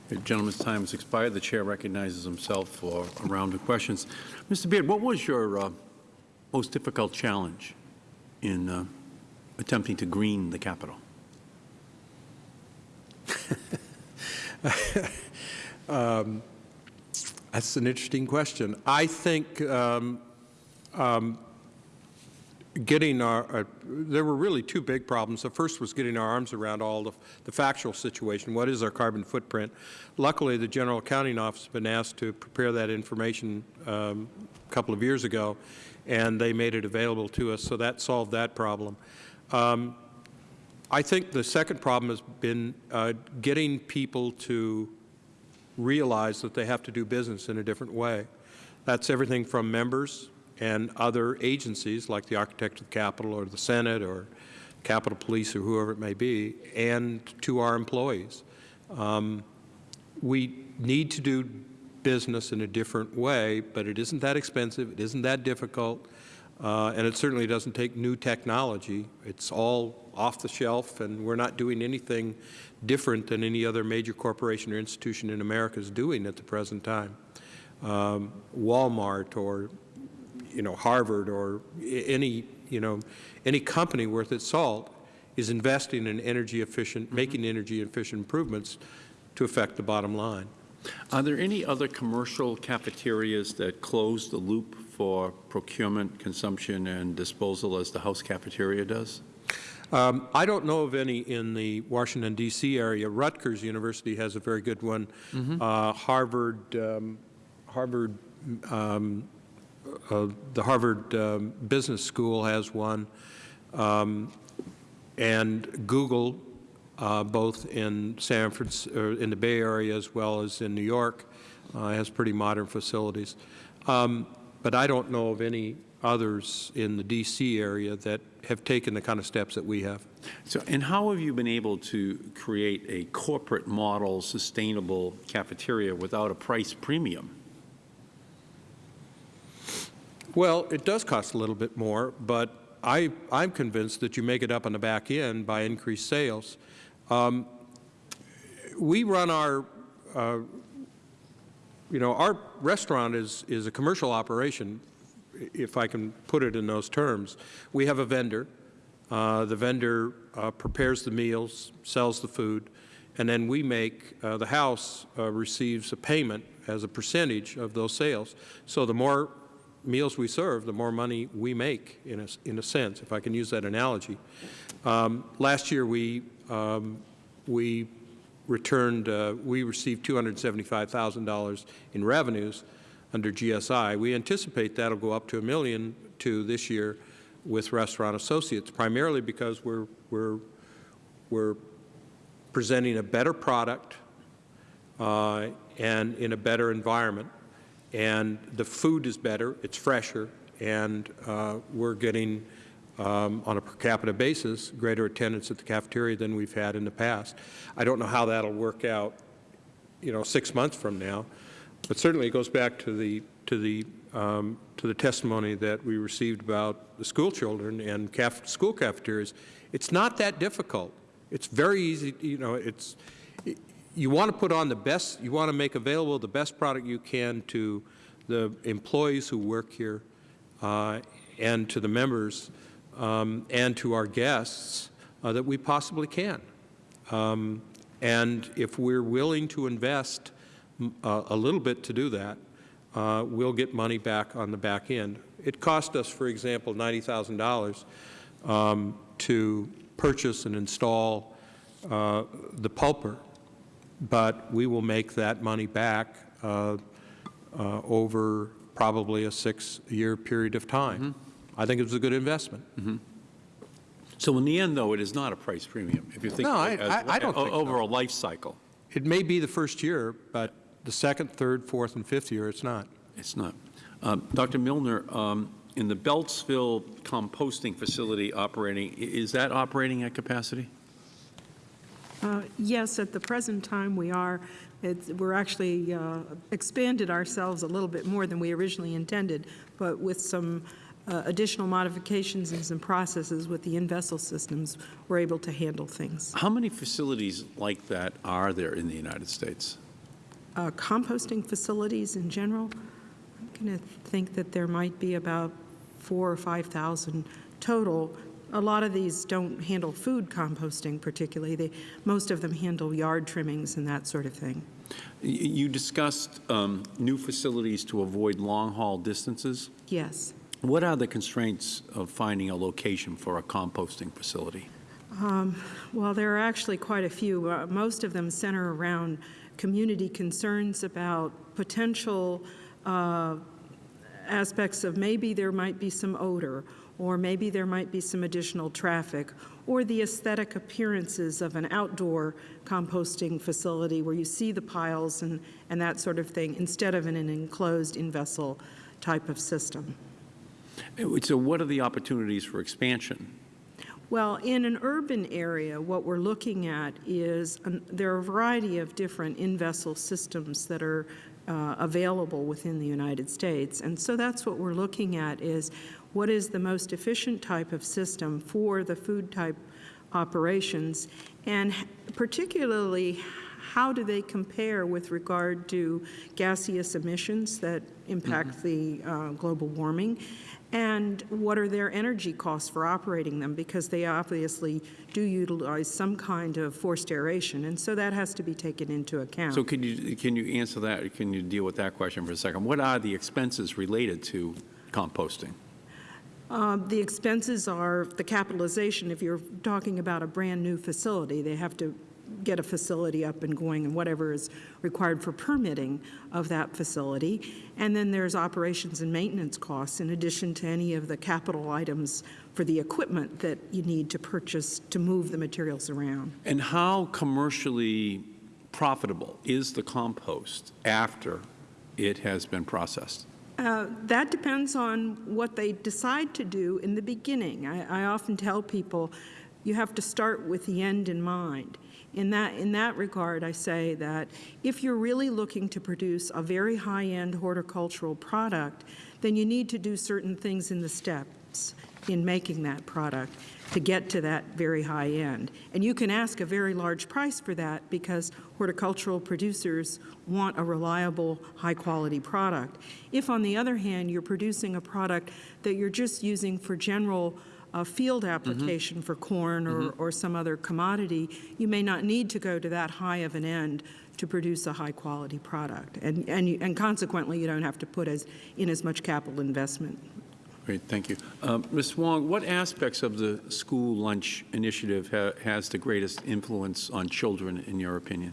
The gentleman's time has expired. The chair recognizes himself for a round of questions. Mr. Beard, what was your uh, most difficult challenge in uh, attempting to green the Capitol? um, that's an interesting question. I think um, um, getting our, uh, there were really two big problems. The first was getting our arms around all the, the factual situation. What is our carbon footprint? Luckily, the General Accounting Office has been asked to prepare that information um, a couple of years ago, and they made it available to us, so that solved that problem. Um, I think the second problem has been uh, getting people to realize that they have to do business in a different way. That's everything from members and other agencies like the Architect of the Capitol or the Senate or Capitol Police or whoever it may be, and to our employees. Um, we need to do business in a different way, but it isn't that expensive, it isn't that difficult, uh, and it certainly doesn't take new technology. It's all off the shelf, and we're not doing anything different than any other major corporation or institution in America is doing at the present time. Um, Walmart or you know, Harvard or any, you know, any company worth its salt is investing in energy efficient, making energy efficient improvements to affect the bottom line. Are there any other commercial cafeterias that close the loop for procurement, consumption, and disposal as the house cafeteria does? Um, I don't know of any in the Washington, D.C. area. Rutgers University has a very good one. Uh, Harvard, um, Harvard, um, uh, the Harvard um, Business School has one, um, and Google, uh, both in San Francisco, in the Bay Area as well as in New York, uh, has pretty modern facilities. Um, but I don't know of any others in the D.C. area that have taken the kind of steps that we have. So, and how have you been able to create a corporate model sustainable cafeteria without a price premium? Well, it does cost a little bit more, but I, I'm convinced that you make it up on the back end by increased sales. Um, we run our, uh, you know, our restaurant is, is a commercial operation, if I can put it in those terms. We have a vendor. Uh, the vendor uh, prepares the meals, sells the food, and then we make, uh, the house uh, receives a payment as a percentage of those sales. So the more meals we serve, the more money we make, in a, in a sense, if I can use that analogy. Um, last year, we, um, we returned, uh, we received $275,000 in revenues under GSI. We anticipate that will go up to a million to this year with Restaurant Associates, primarily because we're, we're, we're presenting a better product uh, and in a better environment and the food is better, it's fresher, and uh, we're getting, um, on a per capita basis, greater attendance at the cafeteria than we've had in the past. I don't know how that will work out, you know, six months from now, but certainly it goes back to the, to the, um, to the testimony that we received about the school children and caf school cafeterias. It's not that difficult. It's very easy, you know, it's, you want to put on the best, you want to make available the best product you can to the employees who work here uh, and to the members um, and to our guests uh, that we possibly can. Um, and if we're willing to invest uh, a little bit to do that, uh, we'll get money back on the back end. It cost us, for example, $90,000 um, to purchase and install uh, the pulper but we will make that money back uh, uh, over probably a six-year period of time. I think it was a good investment. So in the end, though, it is not a price premium, if you think No, I- as- I- I don't think so. over a life cycle. It may be the first year, but the second, third, fourth, and fifth year, it's not. It's not. Um, Dr. Millner, um, in the Beltsville composting facility operating, is that operating at capacity? Uh, Yes, at the present time, we are. It's- We're actually uh, expanded ourselves a little bit more than we originally intended, but with some uh, additional modifications and some processes with the in-vessel systems, we're able to handle things. How many facilities like that are there in the United States? Uh, Composting facilities in general, I'm going to think that there might be about four or 5,000 total. A lot of these don't handle food composting particularly. They, most of them handle yard trimmings and that sort of thing. You discussed um, new facilities to avoid long-haul distances. Yes. What are the constraints of finding a location for a composting facility? Well, there are actually quite a few. Uh, Most of them center around community concerns about potential uh, aspects of maybe there might be some odor, or maybe there might be some additional traffic, or the aesthetic appearances of an outdoor composting facility where you see the piles and, and that sort of thing, instead of in an enclosed in-vessel type of system. Uh, So what are the opportunities for expansion? Well, in an urban area, what we're looking at is, an- there are a variety of different in-vessel systems that are uh, available within the United States. And so that's what we're looking at is, what is the most efficient type of system for the food type operations? And particularly, how do they compare with regard to gaseous emissions that impact the uh, global warming? And what are their energy costs for operating them? Because they obviously do utilize some kind of forced aeration, and so that has to be taken into account. So can you, can you answer that, can you deal with that question for a second? What are the expenses related to composting? Uh, The expenses are the capitalization. If you're talking about a brand-new facility, they have to get a facility up and going and whatever is required for permitting of that facility. And then there's operations and maintenance costs in addition to any of the capital items for the equipment that you need to purchase to move the materials around. And how commercially profitable is the compost after it has been processed? Uh, That depends on what they decide to do in the beginning. I, I often tell people, you have to start with the end in mind. In that, in that regard, I say that if you're really looking to produce a very high-end horticultural product, then you need to do certain things in the steps in making that product to get to that very high end. And you can ask a very large price for that because horticultural producers want a reliable, high-quality product. If, on the other hand, you're producing a product that you're just using for general uh, field application for corn or, or some other commodity, you may not need to go to that high of an end to produce a high-quality product. And, and, you, and consequently, you don't have to put as, in as much capital investment. Great, thank you. Um, Ms. Wong, what aspects of the school lunch initiative ha has the greatest influence on children, in your opinion?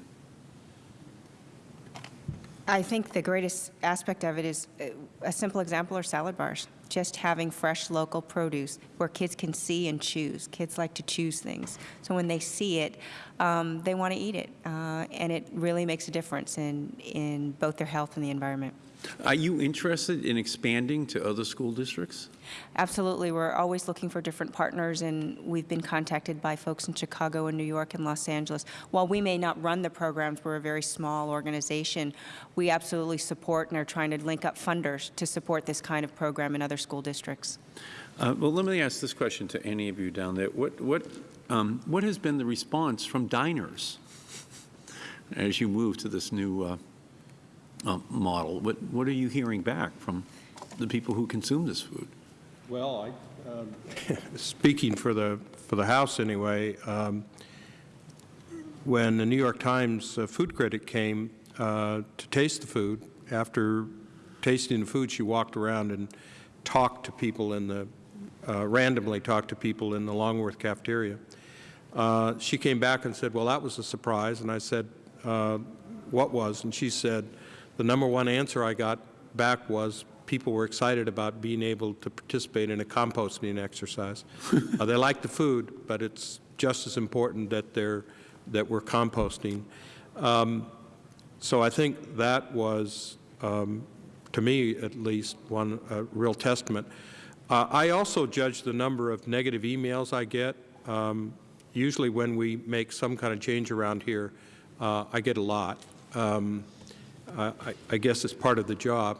I think the greatest aspect of it is uh, a simple example are salad bars. Just having fresh local produce where kids can see and choose. Kids like to choose things. So when they see it, um, they want to eat it. Uh, and it really makes a difference in, in both their health and the environment. Are you interested in expanding to other school districts? Absolutely. We're always looking for different partners, and we've been contacted by folks in Chicago and New York and Los Angeles. While we may not run the programs, we're a very small organization, we absolutely support and are trying to link up funders to support this kind of program in other school districts. Uh, well, let me ask this question to any of you down there. What, what, um, what has been the response from diners as you move to this new uh, uh, model? What, what are you hearing back from the people who consume this food? Well, I, um, speaking for the, for the House anyway, um, when the New York Times uh, food critic came uh, to taste the food, after tasting the food, she walked around and talked to people in the, uh, randomly talked to people in the Longworth cafeteria. Uh, She came back and said, well, that was a surprise, and I said, uh, what was? And she said, the number one answer I got back was, people were excited about being able to participate in a composting exercise. Uh, They like the food, but it's just as important that they're, that we're composting. Um, So I think that was, um, to me at least, one uh, real testament. Uh, I also judge the number of negative emails I get. Um, Usually when we make some kind of change around here, uh, I get a lot. I, I- I guess it's part of the job.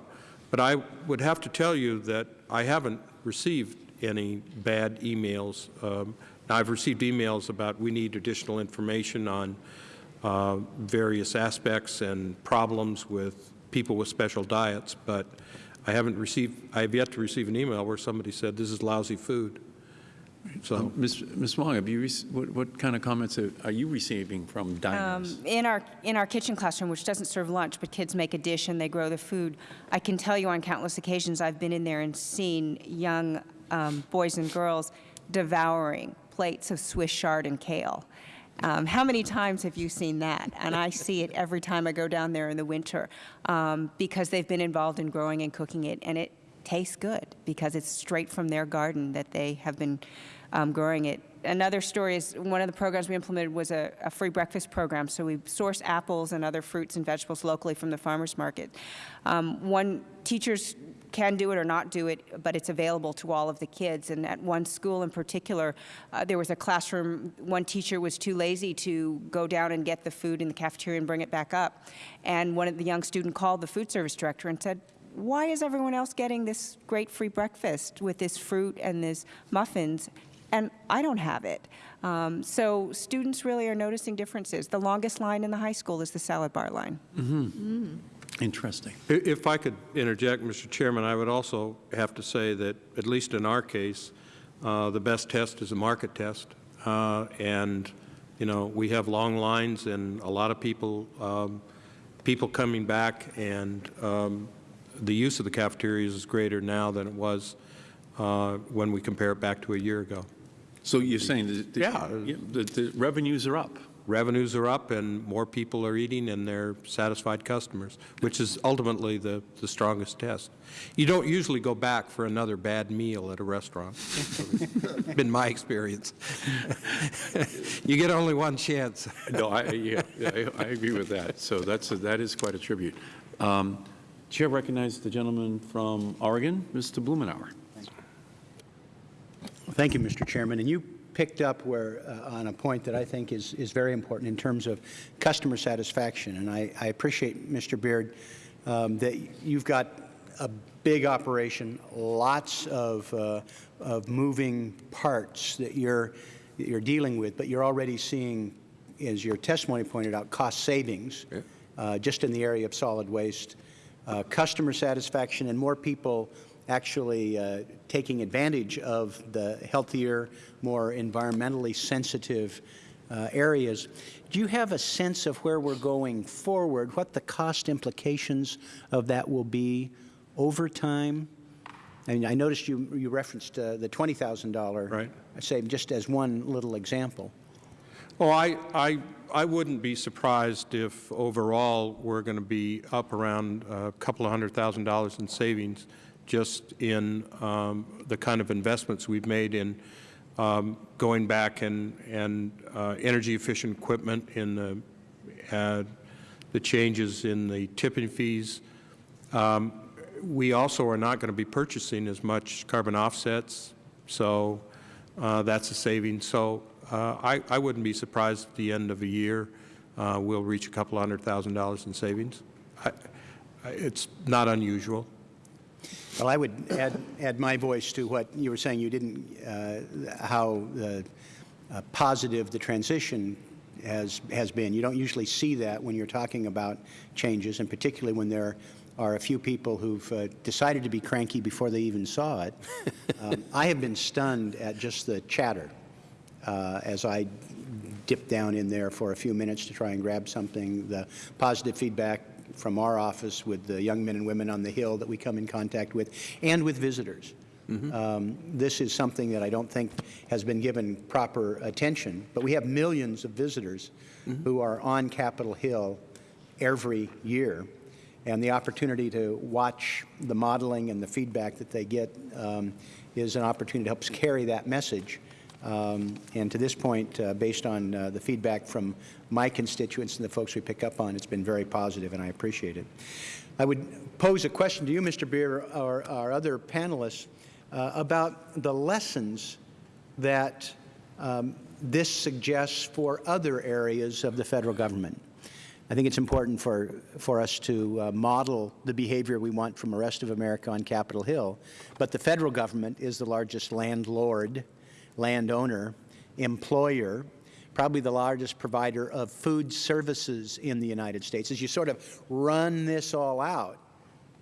But I would have to tell you that I haven't received any bad emails. Um, I've received emails about we need additional information on uh, various aspects and problems with people with special diets, but I haven't received, I have yet to receive an email where somebody said, this is lousy food. So, Ms. Ms. Wong, have you, what, what kind of comments are are you receiving from diners? In our, in our kitchen classroom, which doesn't serve lunch, but kids make a dish and they grow the food, I can tell you on countless occasions I've been in there and seen young um, boys and girls devouring plates of Swiss chard and kale. Um, how many times have you seen that? And I see it every time I go down there in the winter um, because they've been involved in growing and cooking it, and it tastes good because it's straight from their garden that they have been um, growing it. Another story is one of the programs we implemented was a, a free breakfast program. So we source apples and other fruits and vegetables locally from the farmers market. Um, one teachers can do it or not do it, but it's available to all of the kids. And at one school in particular, uh, there was a classroom, one teacher was too lazy to go down and get the food in the cafeteria and bring it back up. And one of the young student called the food service director and said, why is everyone else getting this great free breakfast with this fruit and this muffins, and I don't have it? Um, so students really are noticing differences. The longest line in the high school is the salad bar line. Interesting. if I could interject, Mr. Chairman, I would also have to say that, at least in our case, uh, the best test is a market test. Uh, And, you know, we have long lines and a lot of people, um, people coming back, and um, the use of the cafeterias is greater now than it was uh, when we compare it back to a year ago. So you're saying that the- Yeah. the, the revenues are up? Revenues are up and more people are eating and they're satisfied customers, which is ultimately the, the strongest test. You don't usually go back for another bad meal at a restaurant. Been my experience. You get only one chance. No, I, yeah, I I agree with that. So that's, a- that is quite a tribute. Um, Chair recognizes the gentleman from Oregon, Mr. Blumenauer. Thank you, Thank you Mr. Chairman. And you picked up where, uh, on a point that I think is, is very important in terms of customer satisfaction. And I, I appreciate, Mr. Beard, um, that you've got a big operation, lots of, uh, of moving parts that you're, that you're dealing with, but you're already seeing, as your testimony pointed out, cost savings uh, just in the area of solid waste, uh, customer satisfaction, and more people actually uh, taking advantage of the healthier, more environmentally sensitive uh, areas. Do you have a sense of where we're going forward, what the cost implications of that will be over time? I mean, I noticed you, you referenced uh, the $20,000 Right. save just as one little example. Well, I, I, I wouldn't be surprised if overall we're going to be up around a couple of hundred thousand dollars in savings just in um, the kind of investments we've made in um, going back and, and uh, energy-efficient equipment, in the, uh, the changes in the tipping fees. Um, We also are not going to be purchasing as much carbon offsets, so uh, that's a saving. So I, I wouldn't be surprised at the end of a year uh, we'll reach a couple hundred thousand dollars in savings. I, I, it's not unusual. Well, I would add, add my voice to what you were saying. You didn't, uh, how uh, uh, positive the transition has, has been. You don't usually see that when you're talking about changes, and particularly when there are a few people who've uh, decided to be cranky before they even saw it. um, I have been stunned at just the chatter uh, as I dipped down in there for a few minutes to try and grab something, the positive feedback from our office with the young men and women on the Hill that we come in contact with, and with visitors. Um, this is something that I don't think has been given proper attention, but we have millions of visitors who are on Capitol Hill every year, and the opportunity to watch the modeling and the feedback that they get um, is an opportunity to help us carry that message um, and to this point, uh, based on uh, the feedback from my constituents and the folks we pick up on, it's been very positive, and I appreciate it. I would pose a question to you, Mr. Beard, or our other panelists, uh, about the lessons that um, this suggests for other areas of the Federal Government. I think it's important for, for us to uh, model the behavior we want from the rest of America on Capitol Hill, but the Federal Government is the largest landlord landowner, employer, probably the largest provider of food services in the United States. As you sort of run this all out,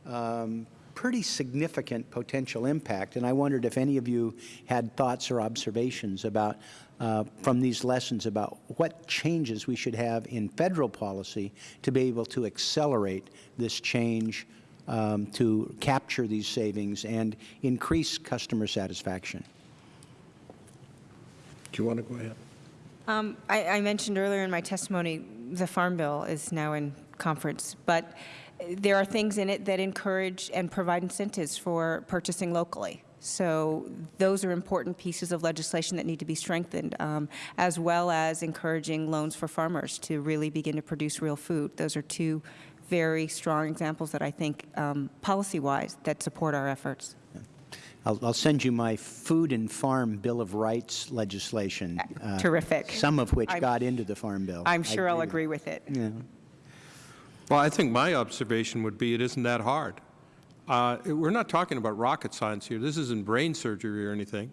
um, pretty significant potential impact, and I wondered if any of you had thoughts or observations about, uh, from these lessons about what changes we should have in Federal policy to be able to accelerate this change um, to capture these savings and increase customer satisfaction. Do you want to go ahead? Um, I, I mentioned earlier in my testimony, the Farm Bill is now in conference, but there are things in it that encourage and provide incentives for purchasing locally. So those are important pieces of legislation that need to be strengthened, um, as well as encouraging loans for farmers to really begin to produce real food. Those are two very strong examples that I think, um, policy-wise, that support our efforts. I'll, I'll send you my Food and Farm Bill of Rights legislation. uh, Terrific. Some of which I'm- got into the Farm Bill. I'm I sure I'll agree with it. Yeah. Well, I think my observation would be it isn't that hard. Uh, we're not talking about rocket science here. This isn't brain surgery or anything.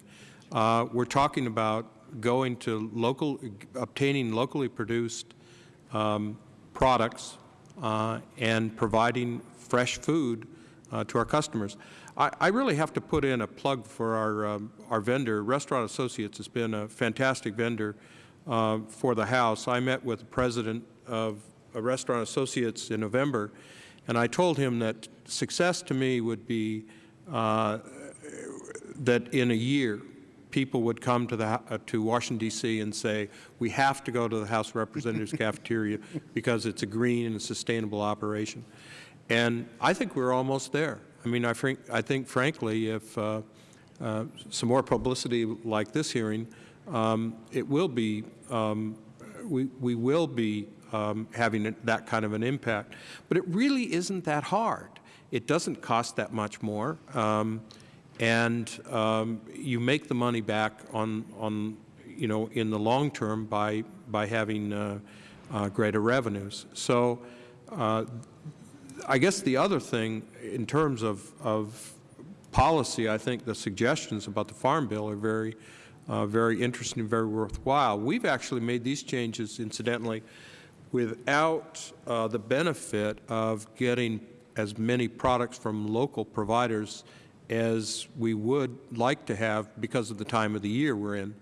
Uh, we're talking about going to local, obtaining locally produced um, products uh, and providing fresh food uh, to our customers. I, I really have to put in a plug for our, um, our vendor. Restaurant Associates has been a fantastic vendor uh, for the House. I met with the president of uh, Restaurant Associates in November, and I told him that success to me would be uh, that in a year, people would come to, the, uh, to Washington, D.C. and say, we have to go to the House of Representatives cafeteria because it's a green and sustainable operation. And I think we're almost there. I mean, I, think, I think frankly, if uh, uh, some more publicity like this hearing, um, it will be, um, we, we will be um, having that kind of an impact. But it really isn't that hard. It doesn't cost that much more. Um, and um, you make the money back on, on, you know, in the long term by, by having uh, uh, greater revenues. So uh, I guess the other thing in terms of, of policy, I think the suggestions about the Farm Bill are very, uh, very interesting and very worthwhile. We've actually made these changes, incidentally, without uh, the benefit of getting as many products from local providers as we would like to have because of the time of the year we're in.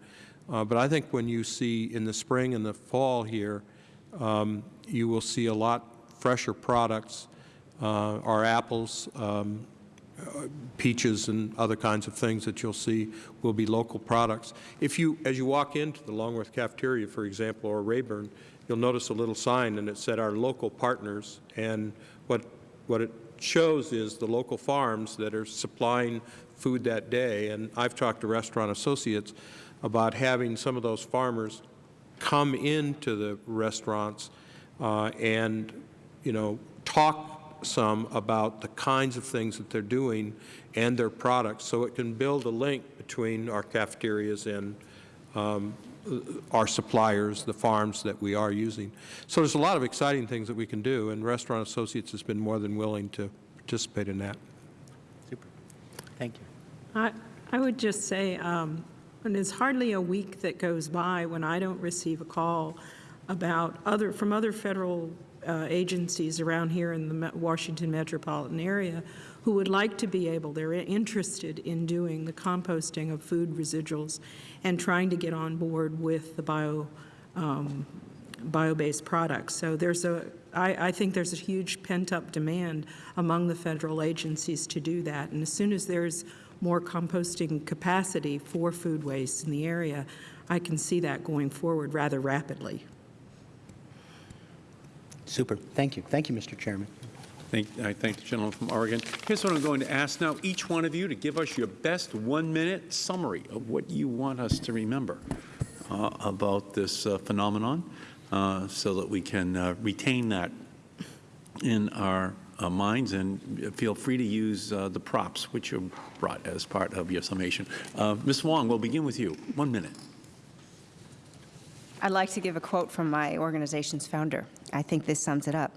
Uh, but I think when you see in the spring and the fall here, um, you will see a lot fresher products. Uh, our apples, um, uh, peaches and other kinds of things that you'll see will be local products. If you, as you walk into the Longworth cafeteria, for example, or Rayburn, you'll notice a little sign and it said our local partners and what, what it shows is the local farms that are supplying food that day. And I've talked to restaurant associates about having some of those farmers come into the restaurants uh, and, you know, talk some about the kinds of things that they're doing and their products so it can build a link between our cafeterias and um, our suppliers, the farms that we are using. So there's a lot of exciting things that we can do, and Restaurant Associates has been more than willing to participate in that. Super. Thank you. I, I would just say, um, and there's hardly a week that goes by when I don't receive a call about other, from other federal uh, agencies around here in the Washington metropolitan area who would like to be able, they're interested in doing the composting of food residuals and trying to get on board with the bio, um, bio-based products. So there's a, I, I think there's a huge pent-up demand among the federal agencies to do that. And as soon as there's more composting capacity for food waste in the area, I can see that going forward rather rapidly. Super. Thank you. Thank you, Mr. Chairman. Thank, I thank the gentleman from Oregon. Here's what I'm going to ask now, each one of you to give us your best one-minute summary of what you want us to remember uh, about this uh, phenomenon uh, so that we can uh, retain that in our uh, minds and feel free to use uh, the props which you brought as part of your summation. Uh, Ms. Wong, we'll begin with you. One minute. I'd like to give a quote from my organization's founder. I think this sums it up.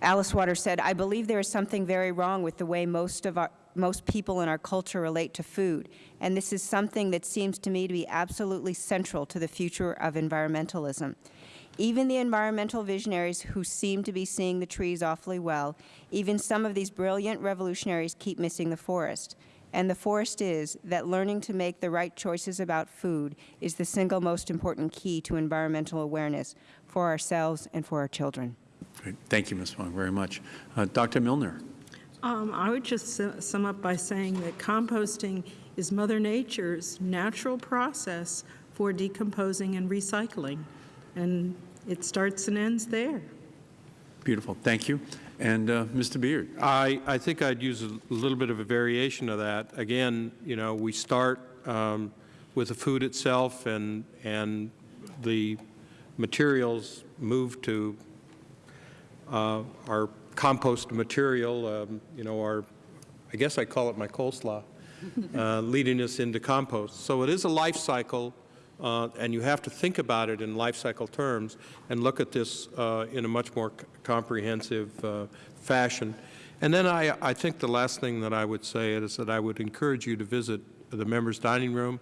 Alice Waters said, I believe there is something very wrong with the way most of our most people in our culture relate to food, and this is something that seems to me to be absolutely central to the future of environmentalism. Even the environmental visionaries who seem to be seeing the trees awfully well, even some of these brilliant revolutionaries keep missing the forest. And the forest is that learning to make the right choices about food is the single most important key to environmental awareness for ourselves and for our children. Great. Thank you, Ms. Wong, very much. Uh, Dr. Millner? Um, I would just sum up by saying that composting is Mother Nature's natural process for decomposing and recycling, and it starts and ends there. Beautiful. Thank you. And uh, Mr. Beard? I, I think I'd use a little bit of a variation of that. Again, you know, we start um, with the food itself and, and the materials move to uh, our compost material, um, you know, our, I guess I call it my coleslaw, uh, leading us into compost. So it is a life cycle, uh, and you have to think about it in life cycle terms and look at this uh, in a much more c- comprehensive uh, fashion. And then I, I think the last thing that I would say is that I would encourage you to visit the members' dining room,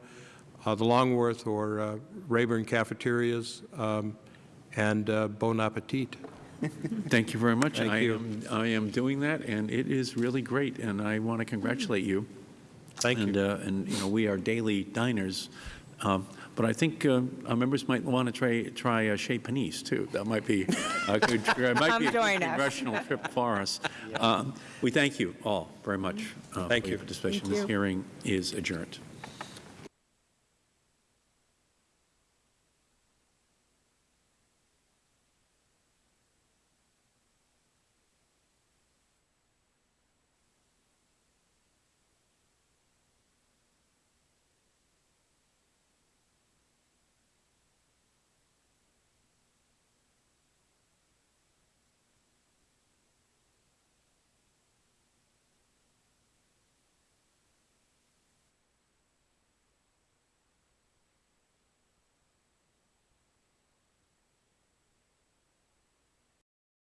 uh, the Longworth or uh, Rayburn cafeterias, um, and uh, bon appetit. Thank you very much. Thank I you. Am, I am doing that, and it is really great, and I want to congratulate you. Thank and, you. Uh, and, you know, we are daily diners, um, but I think uh, our members might want to try, try uh, Chez Panisse, too. That might be a good, it might be a join good congressional trip for us. Um, we thank you all very much uh, Thank for you. your participation. Thank This hearing is adjourned.